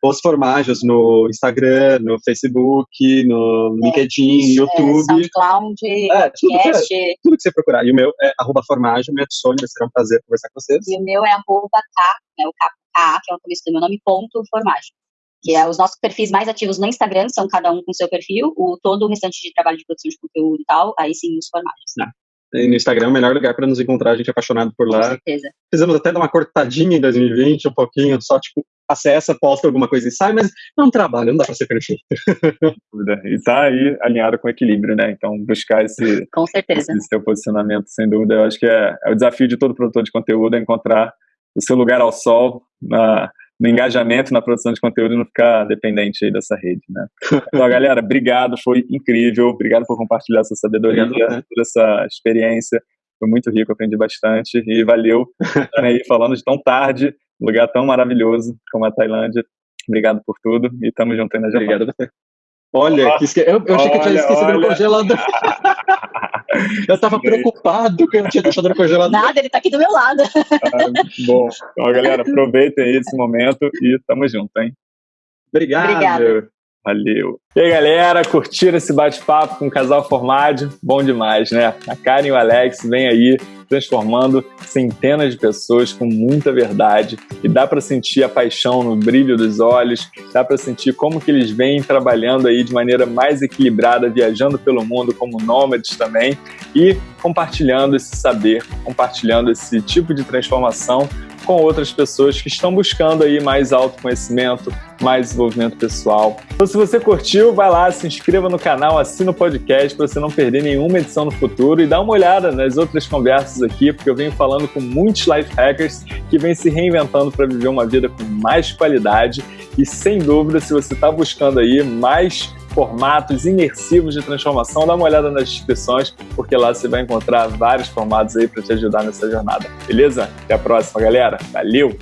Speaker 2: os formágios no Instagram, no Facebook, no é, LinkedIn, é, YouTube.
Speaker 3: SoundCloud, é,
Speaker 2: tudo, podcast. Que, tudo que você procurar. E o meu é arroba formágio, me adicione, será um prazer conversar com vocês.
Speaker 3: E o meu é arroba K, né, o K, que é o começo do meu nome, ponto formágio que é os nossos perfis mais ativos no Instagram, são cada um com seu perfil, o todo o restante de trabalho de produção de conteúdo e tal, aí sim os formatos.
Speaker 2: Ah, no Instagram é o melhor lugar para nos encontrar, a gente é apaixonado por lá.
Speaker 3: Com certeza.
Speaker 2: Fizemos até dar uma cortadinha em 2020, um pouquinho, só tipo, acessa, posta alguma coisa e sai, mas é um trabalho, não dá para ser perfeito.
Speaker 1: e tá aí alinhado com equilíbrio, né? Então, buscar esse,
Speaker 3: com certeza.
Speaker 1: esse seu posicionamento, sem dúvida, eu acho que é, é o desafio de todo produtor de conteúdo, é encontrar o seu lugar ao sol na, no engajamento na produção de conteúdo e não ficar dependente aí dessa rede, né? Então, galera, obrigado, foi incrível, obrigado por compartilhar essa sabedoria, obrigado, toda essa experiência, foi muito rico, aprendi bastante e valeu estar aí falando de tão tarde, um lugar tão maravilhoso como a Tailândia. Obrigado por tudo e estamos juntos aí na
Speaker 2: Japão. Obrigado você. Olha, que esque... eu, eu achei que eu tinha esquecido olha. no congelador. eu tava preocupado que eu tinha deixado no congelador.
Speaker 3: Nada, ele tá aqui do meu lado.
Speaker 1: Ah, bom, então, galera, aproveitem aí esse momento e tamo junto, hein?
Speaker 2: Obrigado.
Speaker 3: Obrigado.
Speaker 1: Valeu. E aí, galera, curtiram esse bate-papo com o casal formado? Bom demais, né? A Karen e o Alex vêm aí transformando centenas de pessoas com muita verdade e dá para sentir a paixão no brilho dos olhos, dá para sentir como que eles vêm trabalhando aí de maneira mais equilibrada, viajando pelo mundo como nômades também e compartilhando esse saber, compartilhando esse tipo de transformação com outras pessoas que estão buscando aí mais autoconhecimento, mais desenvolvimento pessoal. Então, se você curtiu, vai lá, se inscreva no canal, assina o podcast para você não perder nenhuma edição no futuro e dá uma olhada nas outras conversas aqui, porque eu venho falando com muitos life hackers que vêm se reinventando para viver uma vida com mais qualidade e sem dúvida, se você está buscando aí mais formatos imersivos de transformação, dá uma olhada nas descrições, porque lá você vai encontrar vários formatos aí para te ajudar nessa jornada. Beleza? Até a próxima, galera. Valeu!